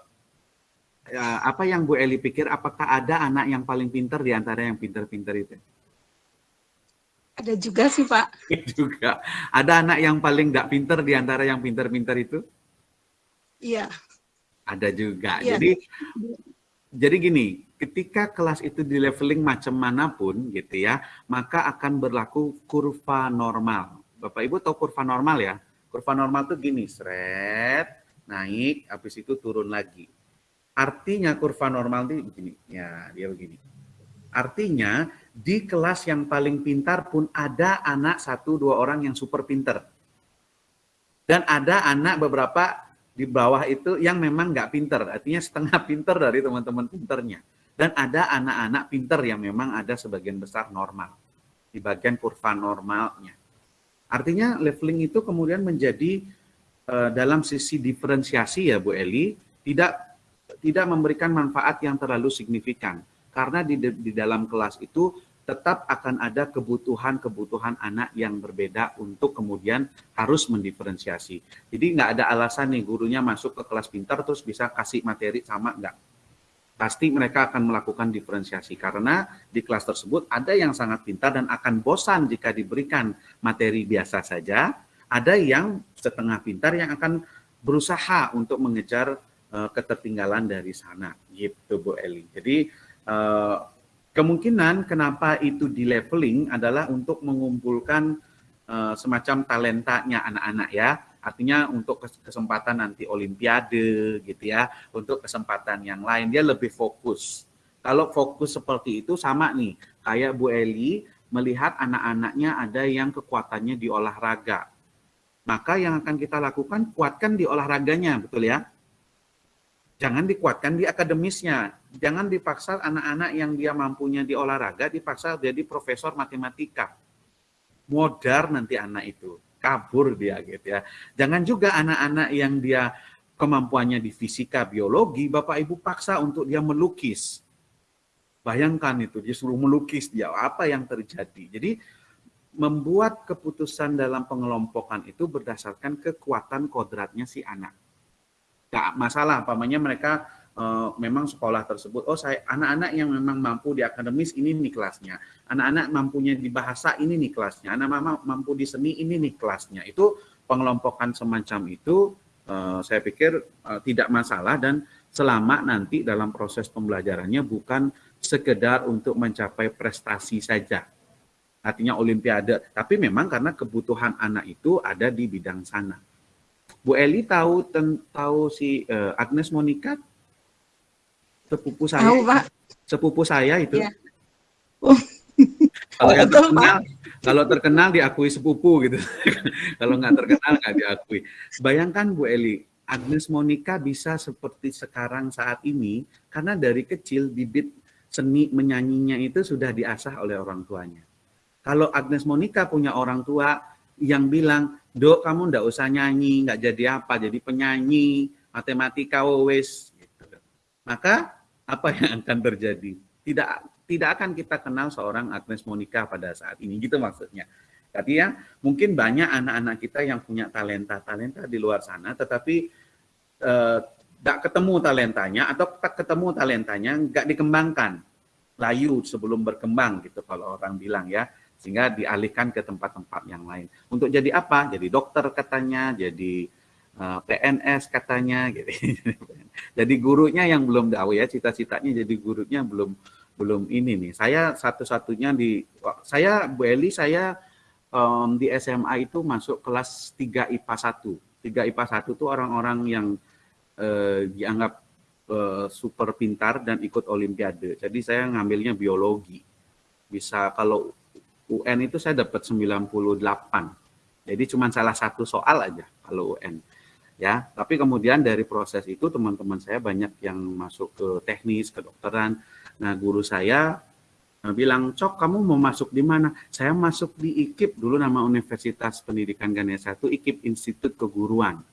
uh, apa yang Bu Eli pikir, apakah ada anak yang paling pintar di antara yang pintar-pintar itu? Ada juga sih, Pak. [laughs] juga. Ada anak yang paling nggak pintar di antara yang pintar-pintar itu? Iya. Ada juga. Iya. Jadi, jadi gini, ketika kelas itu di leveling macam mana pun gitu ya, maka akan berlaku kurva normal. Bapak Ibu tahu kurva normal ya? Kurva normal tuh gini, seret, naik, habis itu turun lagi. Artinya kurva normal itu begini, ya dia begini. Artinya di kelas yang paling pintar pun ada anak satu dua orang yang super pintar. Dan ada anak beberapa di bawah itu yang memang nggak pintar, artinya setengah [laughs] pintar dari teman-teman pinternya. Dan ada anak-anak pinter yang memang ada sebagian besar normal. Di bagian kurva normalnya. Artinya leveling itu kemudian menjadi uh, dalam sisi diferensiasi ya Bu Eli, tidak tidak memberikan manfaat yang terlalu signifikan. Karena di, di dalam kelas itu tetap akan ada kebutuhan-kebutuhan anak yang berbeda untuk kemudian harus mendiferensiasi. Jadi nggak ada alasan nih gurunya masuk ke kelas pintar terus bisa kasih materi sama nggak pasti mereka akan melakukan diferensiasi. Karena di kelas tersebut ada yang sangat pintar dan akan bosan jika diberikan materi biasa saja, ada yang setengah pintar yang akan berusaha untuk mengejar uh, ketertinggalan dari sana, gitu Bu Eli. Jadi uh, kemungkinan kenapa itu di leveling adalah untuk mengumpulkan uh, semacam talentanya anak-anak ya Artinya untuk kesempatan nanti olimpiade gitu ya, untuk kesempatan yang lain dia lebih fokus. Kalau fokus seperti itu sama nih, kayak Bu Eli melihat anak-anaknya ada yang kekuatannya di olahraga. Maka yang akan kita lakukan kuatkan di olahraganya, betul ya? Jangan dikuatkan di akademisnya. Jangan dipaksa anak-anak yang dia mampunya di olahraga dipaksa jadi profesor matematika. Modar nanti anak itu kabur dia gitu ya. Jangan juga anak-anak yang dia kemampuannya di fisika, biologi, Bapak Ibu paksa untuk dia melukis. Bayangkan itu, dia suruh melukis dia, apa yang terjadi. Jadi membuat keputusan dalam pengelompokan itu berdasarkan kekuatan kodratnya si anak. Gak masalah, pamannya mereka uh, memang sekolah tersebut, oh saya anak-anak yang memang mampu di akademis ini nih kelasnya, anak-anak mampunya di bahasa ini nih kelasnya, anak mama mampu di seni ini nih kelasnya. Itu pengelompokan semacam itu uh, saya pikir uh, tidak masalah dan selama nanti dalam proses pembelajarannya bukan sekedar untuk mencapai prestasi saja. Artinya olimpiade, tapi memang karena kebutuhan anak itu ada di bidang sana. Bu Eli tahu tahu si Agnes Monica sepupu saya. Tahu, Pak. Sepupu saya itu. Ya. Oh. [laughs] Kalau yang terkenal, kalau terkenal diakui sepupu gitu. [laughs] kalau nggak terkenal nggak diakui. Bayangkan Bu Eli, Agnes Monica bisa seperti sekarang saat ini karena dari kecil bibit seni menyanyinya itu sudah diasah oleh orang tuanya. Kalau Agnes Monica punya orang tua yang bilang, dok kamu ndak usah nyanyi, nggak jadi apa, jadi penyanyi, matematika wes, gitu. Maka apa yang akan terjadi? Tidak tidak akan kita kenal seorang Agnes Monica pada saat ini, gitu maksudnya. Artinya mungkin banyak anak-anak kita yang punya talenta-talenta di luar sana, tetapi tidak eh, ketemu talentanya atau ketemu talentanya nggak dikembangkan, layu sebelum berkembang gitu kalau orang bilang ya, sehingga dialihkan ke tempat-tempat yang lain. Untuk jadi apa? Jadi dokter katanya, jadi PNS katanya gitu. [laughs] jadi gurunya yang belum tahu ya cita-citanya jadi gurunya belum belum ini nih. Saya satu-satunya di saya Bu Eli saya um, di SMA itu masuk kelas 3 IPA 1. 3 IPA 1 itu orang-orang yang uh, dianggap uh, super pintar dan ikut olimpiade. Jadi saya ngambilnya biologi. Bisa kalau UN itu saya dapat 98. Jadi cuma salah satu soal aja kalau UN ya tapi kemudian dari proses itu teman-teman saya banyak yang masuk ke teknis kedokteran Nah, guru saya eh, bilang, Cok, kamu mau masuk di mana? Saya masuk di IKIP, dulu nama Universitas Pendidikan Ganesha itu IKIP Institut Keguruan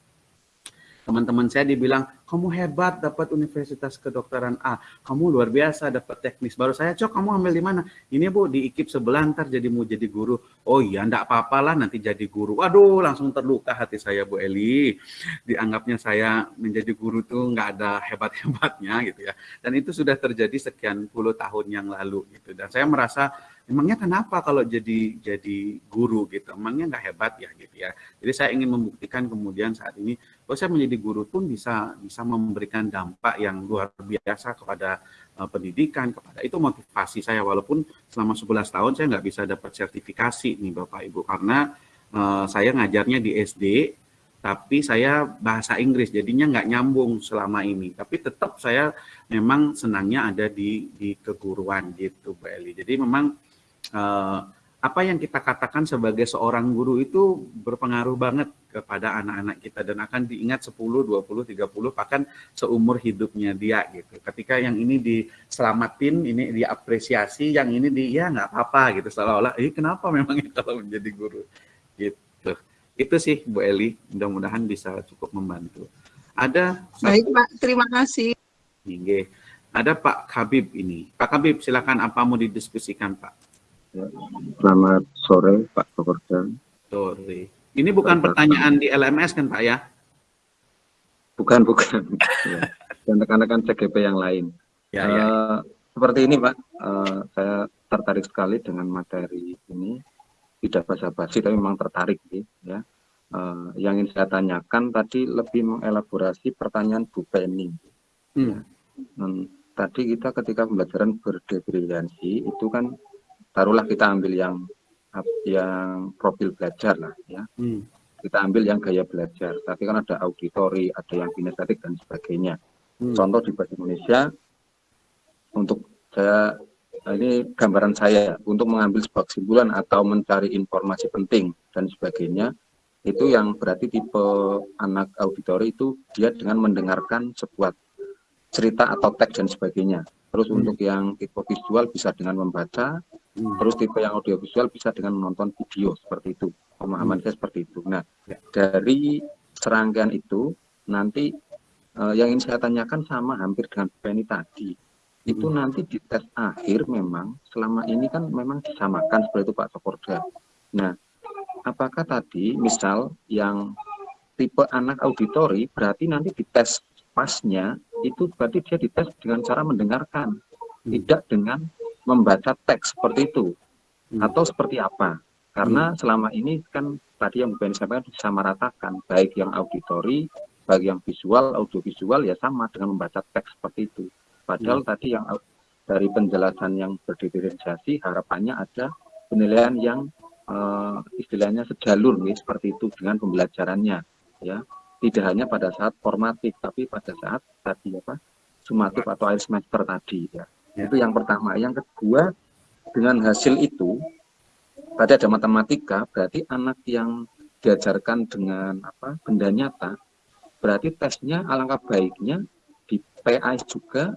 teman-teman saya dibilang kamu hebat dapat universitas kedokteran A. Kamu luar biasa dapat teknis. Baru saya cok kamu ambil di mana? Ini bu di ikip sebelah ntar jadi mau jadi guru. Oh iya ndak apa-apa lah nanti jadi guru. Waduh langsung terluka hati saya Bu Eli. Dianggapnya saya menjadi guru tuh nggak ada hebat-hebatnya gitu ya. Dan itu sudah terjadi sekian puluh tahun yang lalu gitu. Dan saya merasa emangnya kenapa kalau jadi jadi guru gitu? Emangnya nggak hebat ya gitu ya? Jadi saya ingin membuktikan kemudian saat ini bahwa saya menjadi guru pun bisa bisa memberikan dampak yang luar biasa kepada uh, pendidikan kepada itu motivasi saya. Walaupun selama 11 tahun saya nggak bisa dapat sertifikasi nih Bapak Ibu. Karena uh, saya ngajarnya di SD tapi saya bahasa Inggris jadinya nggak nyambung selama ini. Tapi tetap saya memang senangnya ada di di keguruan gitu Bu Eli. Jadi memang uh, apa yang kita katakan sebagai seorang guru itu berpengaruh banget kepada anak-anak kita dan akan diingat 10, 20, 30 bahkan seumur hidupnya dia gitu. Ketika yang ini diselamatin, ini diapresiasi, yang ini di ya nggak apa-apa gitu seolah-olah, eh kenapa memang kalau menjadi guru gitu. Itu sih Bu Eli, mudah-mudahan bisa cukup membantu. Ada Baik Pak, terima kasih. Ada Pak Habib ini. Pak Habib, silakan apa mau didiskusikan Pak? Selamat sore Pak Pekerja. Sore. Ini bukan Selamat pertanyaan di LMS kan Pak ya? Bukan, bukan. ya. [laughs] Dan rekan-rekan CGP yang lain. Ya, uh, ya. Seperti ini Pak, uh, saya tertarik sekali dengan materi ini. Tidak basa-basi, tapi memang tertarik. Ya. Uh, yang ingin saya tanyakan tadi lebih mengelaborasi pertanyaan Bu Penny. Hmm. Ya. Tadi kita ketika pembelajaran berdifferensiasi itu kan taruhlah kita ambil yang yang profil belajar lah ya hmm. kita ambil yang gaya belajar tapi kan ada auditori ada yang kinestetik dan sebagainya hmm. contoh di bahasa Indonesia untuk saya ini gambaran saya untuk mengambil sebuah kesimpulan atau mencari informasi penting dan sebagainya itu yang berarti tipe anak auditori itu dia dengan mendengarkan sebuah cerita atau teks dan sebagainya terus hmm. untuk yang tipe visual bisa dengan membaca Hmm. Terus tipe yang audiovisual bisa dengan menonton video seperti itu. Pemahaman hmm. saya seperti itu. Nah, ya. dari serangkaian itu nanti uh, yang ingin saya tanyakan sama hampir dengan Penny tadi. Itu hmm. nanti di tes akhir memang selama ini kan memang disamakan seperti itu Pak Sokorda. Nah, apakah tadi misal yang tipe anak auditori berarti nanti di tes pasnya itu berarti dia dites dengan cara mendengarkan, hmm. tidak dengan membaca teks seperti itu hmm. atau seperti apa karena hmm. selama ini kan tadi yang bukan disampaikan disamaratakan baik yang auditori baik yang visual audiovisual ya sama dengan membaca teks seperti itu padahal hmm. tadi yang dari penjelasan yang berdiferensiasi harapannya ada penilaian yang uh, istilahnya sejalur nih seperti itu dengan pembelajarannya ya tidak hanya pada saat formatif tapi pada saat tadi apa sumatif atau air semester tadi ya Ya. Itu yang pertama. Yang kedua, dengan hasil itu, tadi ada matematika, berarti anak yang diajarkan dengan apa benda nyata, berarti tesnya alangkah baiknya di PAS juga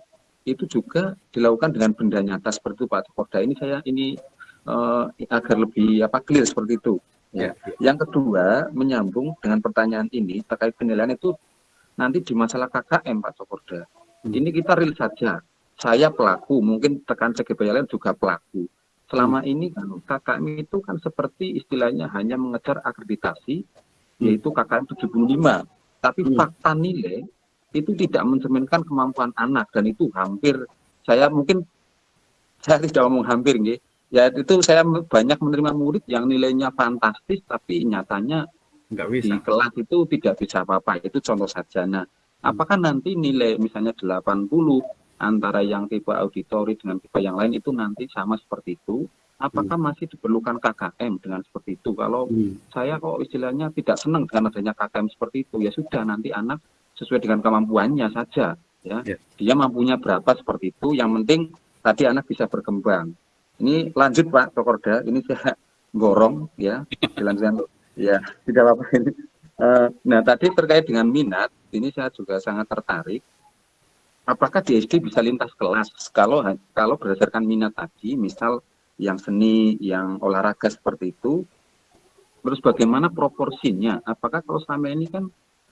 itu juga dilakukan dengan benda nyata seperti itu Pak Koda. Ini saya ini uh, agar lebih apa clear seperti itu. Ya. ya. Yang kedua, menyambung dengan pertanyaan ini terkait penilaian itu nanti di masalah KKM Pak Cokorda. Hmm. Ini kita real saja saya pelaku, mungkin tekan CGP lain juga pelaku. Selama hmm. ini kan KKM itu kan seperti istilahnya hanya mengejar akreditasi, hmm. yaitu KKM 75. Tapi hmm. fakta nilai itu tidak mencerminkan kemampuan anak dan itu hampir saya mungkin [laughs] saya tidak ngomong hampir nih ya itu saya banyak menerima murid yang nilainya fantastis tapi nyatanya Nggak bisa. di kelas itu tidak bisa apa-apa itu contoh saja nah hmm. apakah nanti nilai misalnya 80 antara yang tipe auditori dengan tipe yang lain itu nanti sama seperti itu apakah hmm. masih diperlukan KKM dengan seperti itu kalau hmm. saya kok istilahnya tidak senang dengan adanya KKM seperti itu ya sudah nanti anak sesuai dengan kemampuannya saja ya yeah. dia mampunya berapa seperti itu yang penting tadi anak bisa berkembang ini lanjut Pak Tokorda ini saya gorong ya jalan ya tidak apa-apa. Ini uh, nah tadi terkait dengan minat ini saya juga sangat tertarik. Apakah di SD bisa lintas kelas? Kalau kalau berdasarkan minat tadi misal yang seni yang olahraga seperti itu terus bagaimana proporsinya? Apakah kalau selama ini kan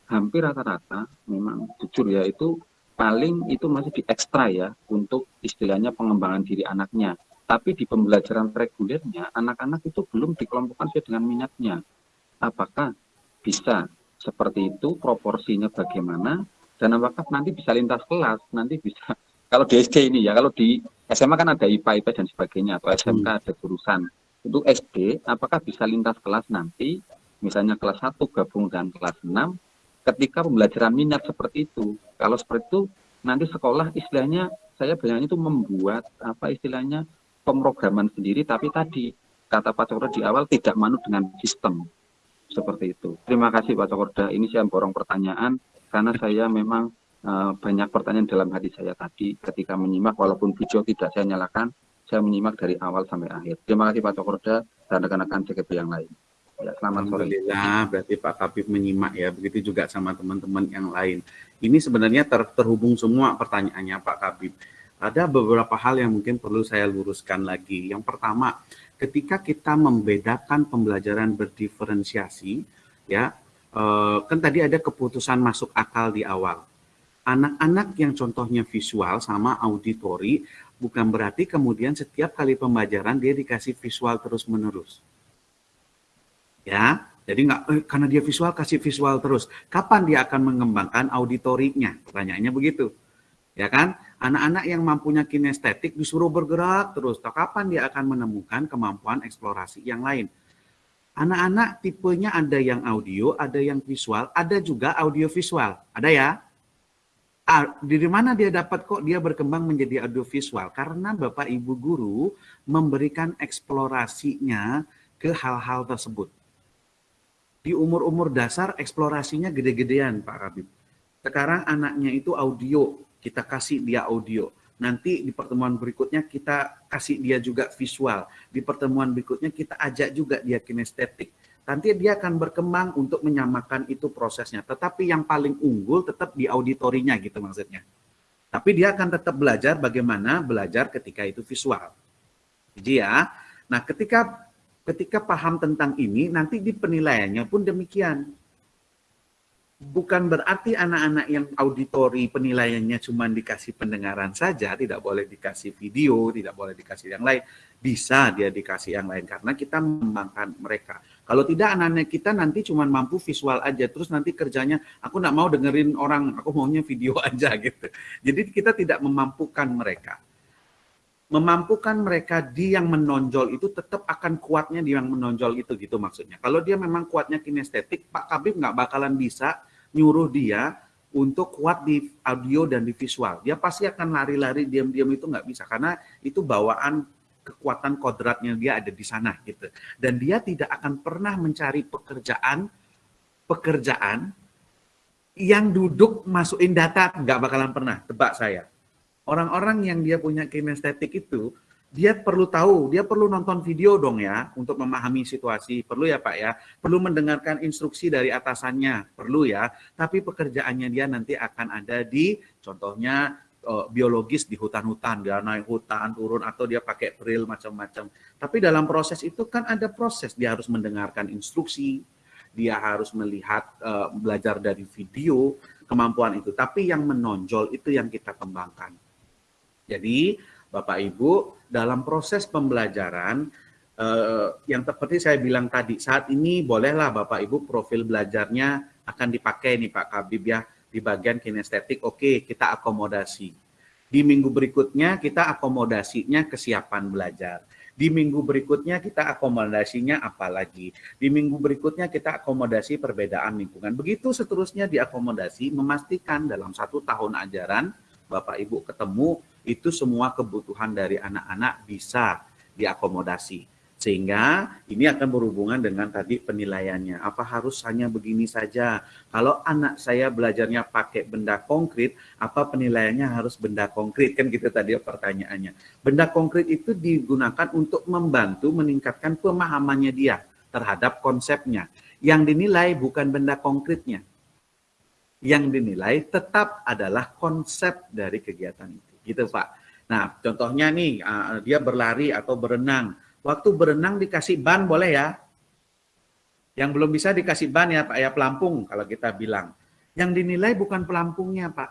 hampir rata-rata memang jujur ya itu paling itu masih di ekstra ya untuk istilahnya pengembangan diri anaknya tapi di pembelajaran regulernya anak-anak itu belum dikelompokkan sesuai dengan minatnya apakah bisa seperti itu proporsinya bagaimana dan apakah nanti bisa lintas kelas nanti bisa [laughs] kalau di SD ini ya kalau di SMA kan ada IPA IPA dan sebagainya atau SMK hmm. ada jurusan. Untuk SD apakah bisa lintas kelas nanti misalnya kelas 1 gabung dengan kelas 6 ketika pembelajaran minat seperti itu? Kalau seperti itu nanti sekolah istilahnya saya bayangin itu membuat apa istilahnya pemrograman sendiri tapi tadi kata Pak Cokro di awal tidak manut dengan sistem. Seperti itu. Terima kasih Pak Cokorda. Ini saya borong pertanyaan karena saya memang uh, banyak pertanyaan dalam hati saya tadi. Ketika menyimak walaupun video tidak saya nyalakan saya menyimak dari awal sampai akhir. Terima kasih Pak Cokorda dan rekan-rekan CKP yang lain. Ya selamat sore. Berarti Pak Kabib menyimak ya. Begitu juga sama teman-teman yang lain. Ini sebenarnya ter terhubung semua pertanyaannya Pak Kabib ada beberapa hal yang mungkin perlu saya luruskan lagi yang pertama ketika kita membedakan pembelajaran berdiferensiasi ya Eh, kan tadi ada keputusan masuk akal di awal. Anak-anak yang contohnya visual sama auditori bukan berarti kemudian setiap kali pembelajaran dia dikasih visual terus-menerus. Ya, jadi nggak eh, karena dia visual kasih visual terus. Kapan dia akan mengembangkan auditorinya? Pertanyaannya begitu. Ya kan? Anak-anak yang mampunya kinestetik disuruh bergerak terus. Kapan dia akan menemukan kemampuan eksplorasi yang lain? Anak-anak tipenya ada yang audio, ada yang visual, ada juga audio visual. Ada ya? Ah, dari mana dia dapat kok dia berkembang menjadi audio visual? Karena Bapak Ibu guru memberikan eksplorasinya ke hal-hal tersebut. Di umur-umur dasar eksplorasinya gede-gedean Pak Kabib. Sekarang anaknya itu audio, kita kasih dia audio Nanti di pertemuan berikutnya kita kasih dia juga visual. Di pertemuan berikutnya kita ajak juga dia kinestetik. Nanti dia akan berkembang untuk menyamakan itu prosesnya. Tetapi yang paling unggul tetap di auditorinya gitu maksudnya. Tapi dia akan tetap belajar bagaimana belajar ketika itu visual. Jadi ya, nah ketika ketika paham tentang ini, nanti di penilaiannya pun demikian bukan berarti anak-anak yang auditori penilaiannya cuma dikasih pendengaran saja, tidak boleh dikasih video, tidak boleh dikasih yang lain. Bisa dia dikasih yang lain karena kita mengembangkan mereka. Kalau tidak anak-anak kita nanti cuma mampu visual aja, terus nanti kerjanya aku nggak mau dengerin orang, aku maunya video [laughs] aja gitu. Jadi kita tidak memampukan mereka. Memampukan mereka di yang menonjol itu tetap akan kuatnya di yang menonjol itu gitu maksudnya. Kalau dia memang kuatnya kinestetik, Pak Kabib nggak bakalan bisa nyuruh dia untuk kuat di audio dan di visual. Dia pasti akan lari-lari diam-diam itu nggak bisa karena itu bawaan kekuatan kodratnya dia ada di sana gitu. Dan dia tidak akan pernah mencari pekerjaan pekerjaan yang duduk masukin data nggak bakalan pernah tebak saya. Orang-orang yang dia punya kinestetik itu dia perlu tahu, dia perlu nonton video dong ya untuk memahami situasi. Perlu ya Pak ya, perlu mendengarkan instruksi dari atasannya, perlu ya. Tapi pekerjaannya dia nanti akan ada di contohnya uh, biologis di hutan-hutan, dia naik hutan, turun atau dia pakai drill macam-macam. Tapi dalam proses itu kan ada proses, dia harus mendengarkan instruksi, dia harus melihat uh, belajar dari video, kemampuan itu. Tapi yang menonjol itu yang kita kembangkan. Jadi Bapak Ibu, dalam proses pembelajaran eh, yang seperti saya bilang tadi, saat ini bolehlah Bapak Ibu profil belajarnya akan dipakai nih Pak Kabib ya di bagian kinestetik. Oke, kita akomodasi. Di minggu berikutnya kita akomodasinya kesiapan belajar. Di minggu berikutnya kita akomodasinya apa lagi? Di minggu berikutnya kita akomodasi perbedaan lingkungan. Begitu seterusnya diakomodasi, memastikan dalam satu tahun ajaran Bapak Ibu ketemu itu semua kebutuhan dari anak-anak bisa diakomodasi. Sehingga ini akan berhubungan dengan tadi penilaiannya. Apa harus hanya begini saja? Kalau anak saya belajarnya pakai benda konkret, apa penilaiannya harus benda konkret? Kan gitu tadi pertanyaannya. Benda konkret itu digunakan untuk membantu meningkatkan pemahamannya dia terhadap konsepnya. Yang dinilai bukan benda konkretnya. yang dinilai tetap adalah konsep dari kegiatan itu. Gitu Pak. Nah contohnya nih uh, dia berlari atau berenang. Waktu berenang dikasih ban boleh ya? Yang belum bisa dikasih ban ya Pak ya pelampung kalau kita bilang. Yang dinilai bukan pelampungnya Pak.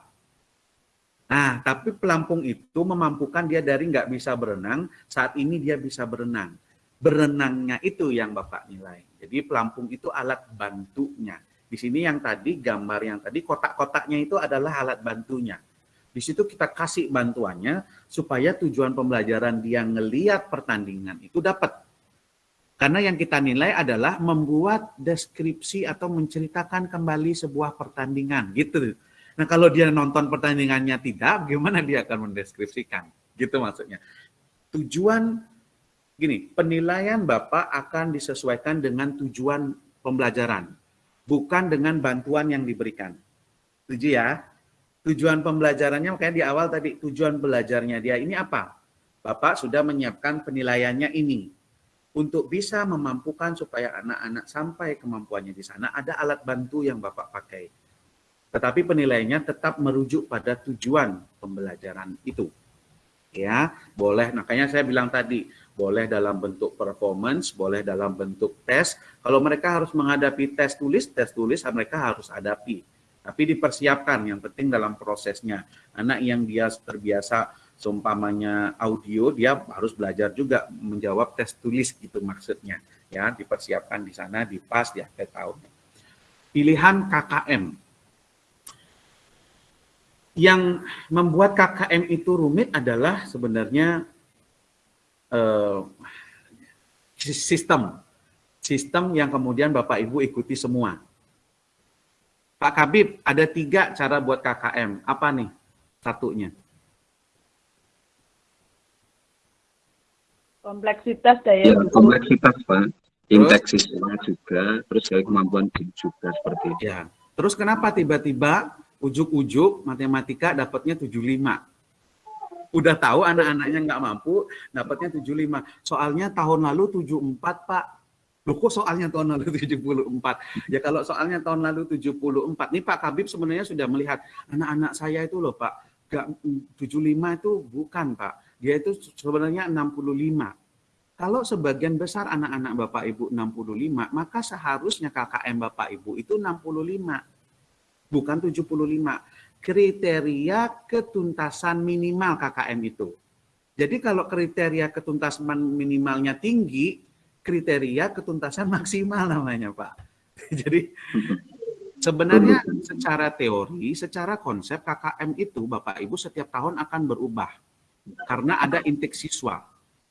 Nah tapi pelampung itu memampukan dia dari nggak bisa berenang, saat ini dia bisa berenang. Berenangnya itu yang Bapak nilai. Jadi pelampung itu alat bantunya di sini yang tadi gambar yang tadi kotak-kotaknya itu adalah alat bantunya. Di situ kita kasih bantuannya supaya tujuan pembelajaran dia ngeliat pertandingan itu dapat. Karena yang kita nilai adalah membuat deskripsi atau menceritakan kembali sebuah pertandingan gitu. Nah kalau dia nonton pertandingannya tidak, bagaimana dia akan mendeskripsikan? Gitu maksudnya. Tujuan gini, penilaian Bapak akan disesuaikan dengan tujuan pembelajaran bukan dengan bantuan yang diberikan. Setuju ya? Tujuan pembelajarannya makanya di awal tadi tujuan belajarnya dia ini apa? Bapak sudah menyiapkan penilaiannya ini. Untuk bisa memampukan supaya anak-anak sampai kemampuannya di sana ada alat bantu yang Bapak pakai. Tetapi penilaiannya tetap merujuk pada tujuan pembelajaran itu. Ya, boleh makanya saya bilang tadi, boleh dalam bentuk performance, boleh dalam bentuk tes. Kalau mereka harus menghadapi tes tulis, tes tulis mereka harus hadapi. Tapi dipersiapkan, yang penting dalam prosesnya. Anak yang dia terbiasa seumpamanya audio, dia harus belajar juga menjawab tes tulis gitu maksudnya. Ya, dipersiapkan di sana, di pas di akhir tahun. Pilihan KKM. Yang membuat KKM itu rumit adalah sebenarnya uh, sistem sistem yang kemudian Bapak Ibu ikuti semua. Pak Kabib, ada tiga cara buat KKM. Apa nih satunya? Kompleksitas daya ya, kompleksitas Pak. Indeks juga, terus dari kemampuan juga seperti itu. Ya. Terus kenapa tiba-tiba ujuk-ujuk matematika dapatnya 75? udah tahu anak-anaknya nggak mampu, dapatnya 75. Soalnya tahun lalu 74, Pak. Loh kok soalnya tahun lalu [laughs] 74? Ya kalau soalnya tahun lalu 74. Nih Pak Kabib sebenarnya sudah melihat anak-anak saya itu loh Pak. Gak, 75 itu bukan Pak. Dia itu sebenarnya 65. Kalau sebagian besar anak-anak Bapak Ibu 65, maka seharusnya KKM Bapak Ibu itu 65. Bukan 75 kriteria ketuntasan minimal KKM itu. Jadi kalau kriteria ketuntasan minimalnya tinggi, kriteria ketuntasan maksimal namanya Pak. [laughs] Jadi sebenarnya secara teori, secara konsep KKM itu Bapak Ibu setiap tahun akan berubah. Karena ada intake siswa,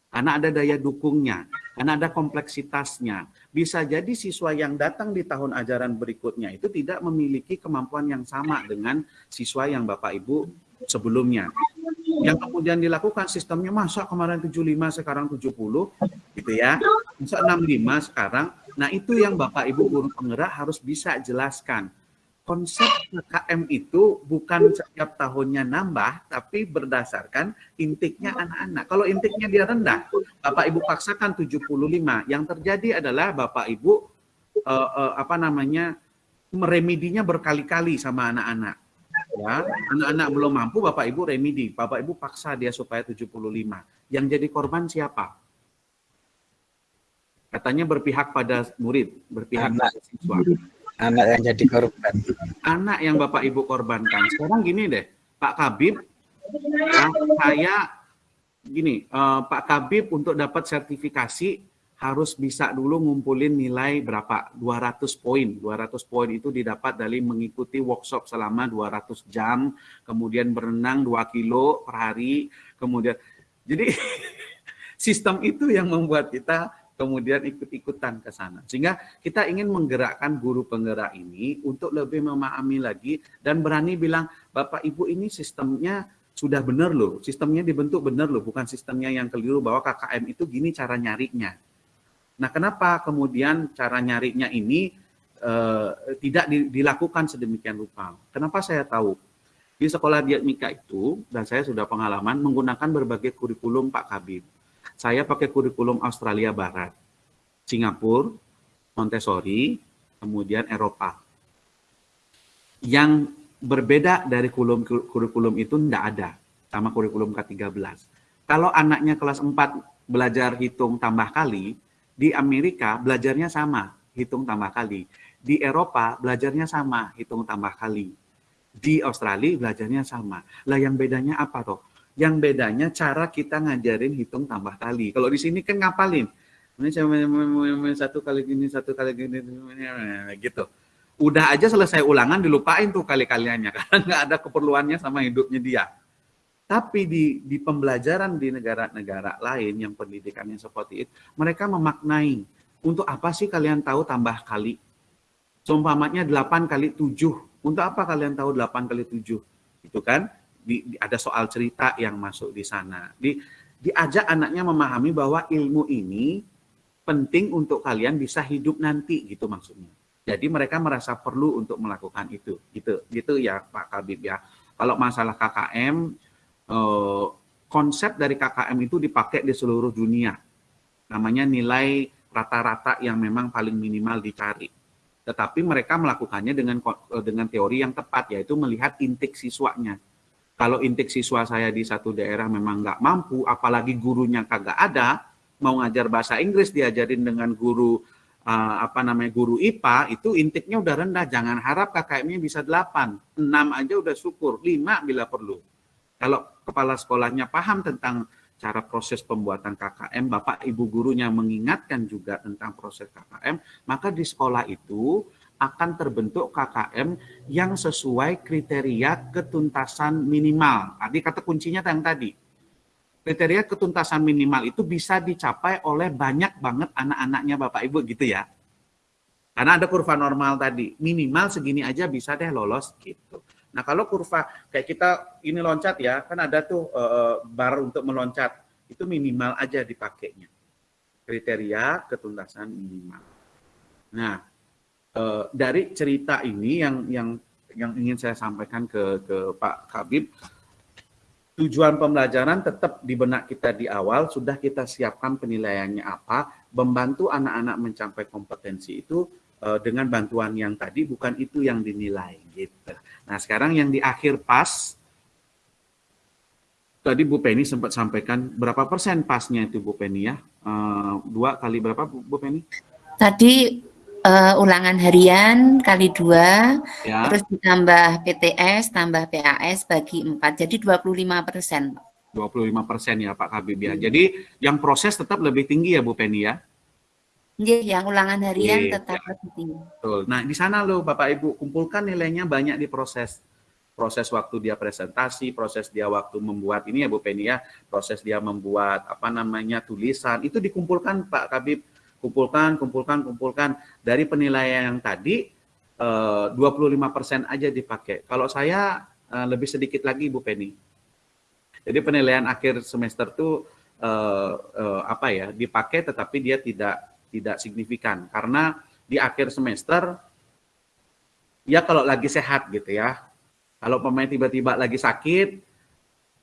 karena ada daya dukungnya, karena ada kompleksitasnya. Bisa jadi siswa yang datang di tahun ajaran berikutnya itu tidak memiliki kemampuan yang sama dengan siswa yang Bapak Ibu sebelumnya. Yang kemudian dilakukan sistemnya masa kemarin 75 sekarang 70 gitu ya. Masa 65 sekarang. Nah, itu yang Bapak Ibu guru penggerak harus bisa jelaskan konsep KKM itu bukan setiap tahunnya nambah, tapi berdasarkan intiknya anak-anak. Kalau intiknya dia rendah, Bapak Ibu paksakan 75. Yang terjadi adalah Bapak Ibu uh, uh, apa namanya meremedinya berkali-kali sama anak-anak. Ya, anak-anak belum mampu, Bapak Ibu remedi. Bapak Ibu paksa dia supaya 75. Yang jadi korban siapa? Katanya berpihak pada murid, berpihak pada siswa anak yang jadi korban. Anak yang Bapak Ibu korbankan. Sekarang gini deh, Pak Kabib, ya, saya gini, uh, Pak Kabib untuk dapat sertifikasi harus bisa dulu ngumpulin nilai berapa? 200 poin. 200 poin itu didapat dari mengikuti workshop selama 200 jam, kemudian berenang 2 kilo per hari, kemudian jadi [laughs] sistem itu yang membuat kita kemudian ikut-ikutan ke sana. Sehingga kita ingin menggerakkan guru penggerak ini untuk lebih memahami lagi dan berani bilang, Bapak Ibu ini sistemnya sudah benar loh, sistemnya dibentuk benar loh, bukan sistemnya yang keliru bahwa KKM itu gini cara nyarinya. Nah kenapa kemudian cara nyarinya ini uh, tidak dilakukan sedemikian rupa? Kenapa saya tahu? Di sekolah diatmika itu, dan saya sudah pengalaman, menggunakan berbagai kurikulum Pak Kabib saya pakai kurikulum Australia Barat, Singapura, Montessori, kemudian Eropa. yang berbeda dari kurikulum, kurikulum itu tidak ada sama kurikulum K13. Kalau anaknya kelas 4 belajar hitung tambah kali, di Amerika belajarnya sama, hitung tambah kali. Di Eropa belajarnya sama, hitung tambah kali. Di Australia belajarnya sama. Lah yang bedanya apa toh? Yang bedanya cara kita ngajarin hitung tambah kali. Kalau di sini kan ngapalin. Ini satu kali gini, satu kali gini, gitu udah aja selesai ulangan dilupain tuh kali-kaliannya [laughs] karena nggak ada keperluannya sama hidupnya dia. Tapi di, di pembelajaran di negara-negara lain yang pendidikannya seperti itu, mereka memaknai untuk apa sih kalian tahu tambah kali? Seumpamanya 8 kali 7. Untuk apa kalian tahu 8 kali 7? Itu kan di, di, ada soal cerita yang masuk di sana. Di, diajak anaknya memahami bahwa ilmu ini penting untuk kalian bisa hidup nanti gitu maksudnya. Jadi mereka merasa perlu untuk melakukan itu. Gitu, gitu ya Pak Kabib ya. Kalau masalah KKM, eh, konsep dari KKM itu dipakai di seluruh dunia. Namanya nilai rata-rata yang memang paling minimal dicari. Tetapi mereka melakukannya dengan eh, dengan teori yang tepat, yaitu melihat intik siswanya. Kalau intik siswa saya di satu daerah memang nggak mampu, apalagi gurunya kagak ada, mau ngajar bahasa Inggris diajarin dengan guru uh, apa namanya guru IPA itu intiknya udah rendah. Jangan harap KKM-nya bisa 8, 6 aja udah syukur, 5 bila perlu. Kalau kepala sekolahnya paham tentang cara proses pembuatan KKM, Bapak Ibu gurunya mengingatkan juga tentang proses KKM, maka di sekolah itu akan terbentuk KKM yang sesuai kriteria ketuntasan minimal. Tadi kata kuncinya yang tadi, kriteria ketuntasan minimal itu bisa dicapai oleh banyak banget anak-anaknya Bapak Ibu gitu ya. Karena ada kurva normal tadi, minimal segini aja bisa deh lolos gitu. Nah kalau kurva kayak kita ini loncat ya, kan ada tuh uh, bar untuk meloncat, itu minimal aja dipakainya. Kriteria ketuntasan minimal. Nah uh, dari cerita ini yang yang yang ingin saya sampaikan ke ke Pak Kabib, tujuan pembelajaran tetap di benak kita di awal, sudah kita siapkan penilaiannya apa, membantu anak-anak mencapai kompetensi itu dengan bantuan yang tadi, bukan itu yang dinilai. gitu. Nah sekarang yang di akhir pas, tadi Bu Penny sempat sampaikan berapa persen pasnya itu Bu Penny ya? Uh, dua kali berapa Bu Penny? Tadi uh, ulangan harian kali dua, ya. terus ditambah PTS, tambah PAS bagi empat, jadi 25 persen. 25 persen ya Pak Kabib ya. Hmm. Jadi yang proses tetap lebih tinggi ya Bu Penny ya? Iya, yang ulangan harian yeah, tetap ya. tinggi. Betul. Nah di sana loh Bapak Ibu kumpulkan nilainya banyak di proses proses waktu dia presentasi, proses dia waktu membuat ini ya Bu Penny ya, proses dia membuat apa namanya tulisan itu dikumpulkan Pak Kabib kumpulkan, kumpulkan, kumpulkan. Dari penilaian yang tadi, 25% eh, aja dipakai. Kalau saya eh, lebih sedikit lagi, Bu Penny. Jadi penilaian akhir semester itu eh, apa ya dipakai, tetapi dia tidak tidak signifikan. Karena di akhir semester ya kalau lagi sehat gitu ya. Kalau pemain tiba-tiba lagi sakit,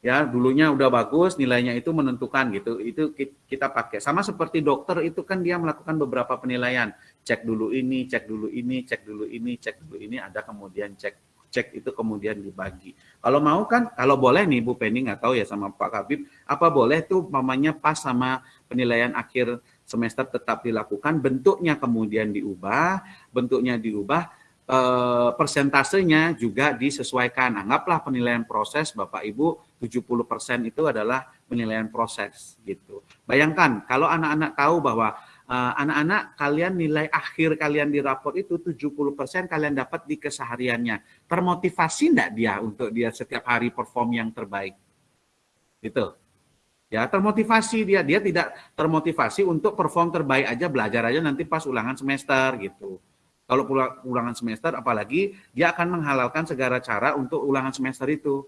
ya dulunya udah bagus nilainya itu menentukan gitu. Itu kita pakai. Sama seperti dokter itu kan dia melakukan beberapa penilaian. Cek dulu ini cek dulu ini cek dulu ini cek dulu ini ada kemudian cek cek itu kemudian dibagi. Kalau mau kan kalau boleh nih Bu Penny nggak tahu ya sama Pak Kabib apa boleh tuh mamanya pas sama penilaian akhir semester tetap dilakukan bentuknya kemudian diubah bentuknya diubah eh, persentasenya juga disesuaikan. Anggaplah penilaian proses Bapak Ibu 70% itu adalah penilaian proses gitu. Bayangkan kalau anak-anak tahu bahwa eh, anak-anak uh, kalian nilai akhir kalian di raport itu 70% kalian dapat di kesehariannya. Termotivasi enggak dia untuk dia setiap hari perform yang terbaik? Gitu. Ya, termotivasi dia. Dia tidak termotivasi untuk perform terbaik aja, belajar aja nanti pas ulangan semester gitu. Kalau ulangan semester, apalagi dia akan menghalalkan segala cara untuk ulangan semester itu.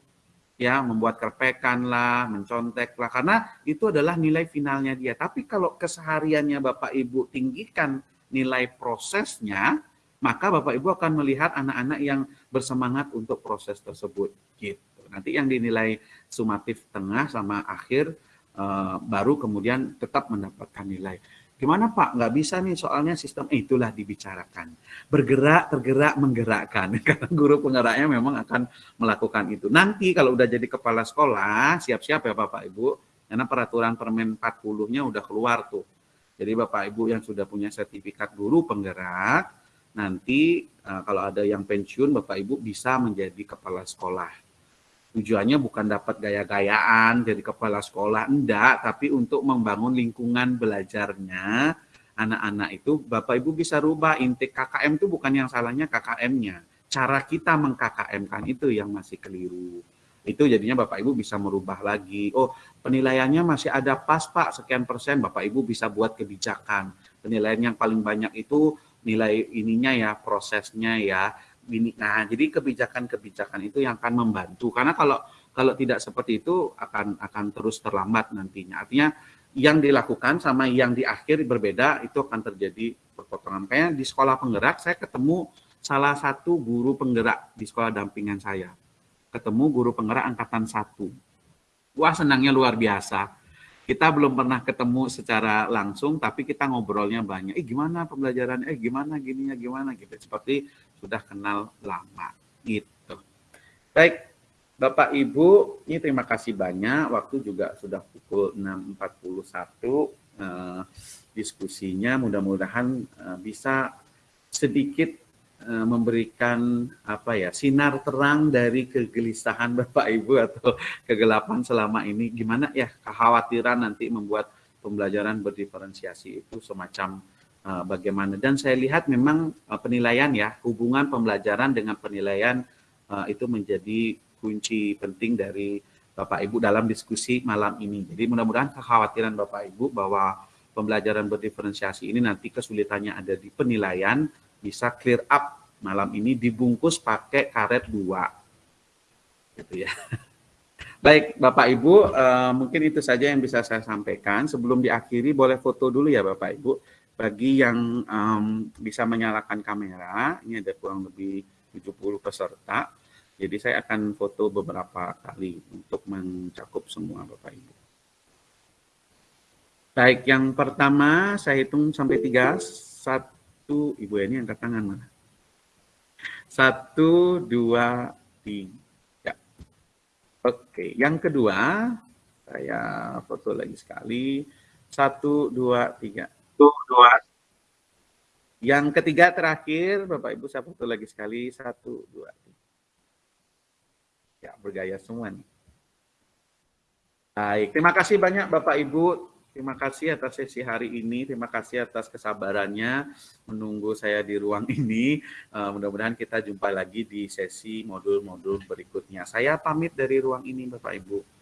Ya, membuat kerpekan lah, mencontek lah, karena itu adalah nilai finalnya dia. Tapi kalau kesehariannya Bapak Ibu tinggikan nilai prosesnya, maka Bapak Ibu akan melihat anak-anak yang bersemangat untuk proses tersebut. Gitu. Nanti yang dinilai sumatif tengah sama akhir, uh, baru kemudian tetap mendapatkan nilai. Gimana Pak? Nggak bisa nih soalnya sistem eh, itulah dibicarakan. Bergerak, tergerak, menggerakkan. [laughs] Karena guru penggeraknya memang akan melakukan itu. Nanti kalau udah jadi kepala sekolah, siap-siap ya Bapak Ibu. Karena peraturan permen 40-nya udah keluar tuh. Jadi Bapak Ibu yang sudah punya sertifikat guru penggerak, nanti uh, kalau ada yang pensiun Bapak Ibu bisa menjadi kepala sekolah tujuannya bukan dapat gaya-gayaan jadi kepala sekolah enggak. Tapi untuk membangun lingkungan belajarnya anak-anak itu Bapak Ibu bisa rubah. Intik KKM itu bukan yang salahnya KKM-nya cara kita meng-KKM-kan itu yang masih keliru. Itu jadinya Bapak Ibu bisa merubah lagi. Oh penilaiannya masih ada pas Pak sekian persen. Bapak Ibu bisa buat kebijakan. Penilaian yang paling banyak itu nilai ininya ya prosesnya ya ini. Nah, jadi kebijakan-kebijakan itu yang akan membantu karena kalau kalau tidak seperti itu akan akan terus terlambat nantinya. Artinya yang dilakukan sama yang di akhir berbeda itu akan terjadi perpotongan. Kayak di sekolah penggerak saya ketemu salah satu guru penggerak di sekolah dampingan saya. Ketemu guru penggerak angkatan satu. Wah senangnya luar biasa kita belum pernah ketemu secara langsung, tapi kita ngobrolnya banyak. Eh gimana pembelajaran? Eh gimana gininya gimana gitu. Seperti sudah kenal lama gitu. Baik, Bapak Ibu, ini terima kasih banyak. Waktu juga sudah pukul 6.41 eh, diskusinya. Mudah-mudahan eh, bisa sedikit Eh, memberikan apa ya sinar terang dari kegelisahan Bapak Ibu atau kegelapan selama ini gimana ya kekhawatiran nanti membuat pembelajaran berdiferensiasi itu semacam bagaimana dan saya lihat memang uh, penilaian ya hubungan pembelajaran dengan penilaian uh, itu menjadi kunci penting dari Bapak Ibu dalam diskusi malam ini. Jadi mudah-mudahan kekhawatiran Bapak Ibu bahwa pembelajaran berdiferensiasi ini nanti kesulitannya ada di penilaian bisa clear up malam ini dibungkus pakai karet dua. Gitu ya. [laughs] Baik, Bapak Ibu, uh, mungkin itu saja yang bisa saya sampaikan. Sebelum diakhiri, boleh foto dulu ya Bapak Ibu. Bagi yang um, bisa menyalakan kamera, ini ada kurang lebih 70 peserta. Jadi saya akan foto beberapa kali untuk mencakup semua Bapak Ibu. Baik, yang pertama saya hitung sampai tiga. Satu, Ibu ini angkat tangan mana? Satu, dua, tiga. Oke, yang kedua, saya foto lagi sekali. Satu, dua, tiga. Satu, dua. Yang ketiga terakhir, Bapak Ibu saya foto lagi sekali. Satu, dua. Ya, bergaya semua nih. Baik, terima kasih banyak Bapak Ibu Terima kasih atas sesi hari ini. Terima kasih atas kesabarannya menunggu saya di ruang [laughs] ini. Uh, Mudah-mudahan kita jumpa lagi di sesi modul-modul berikutnya. Saya pamit dari ruang ini, Bapak Ibu.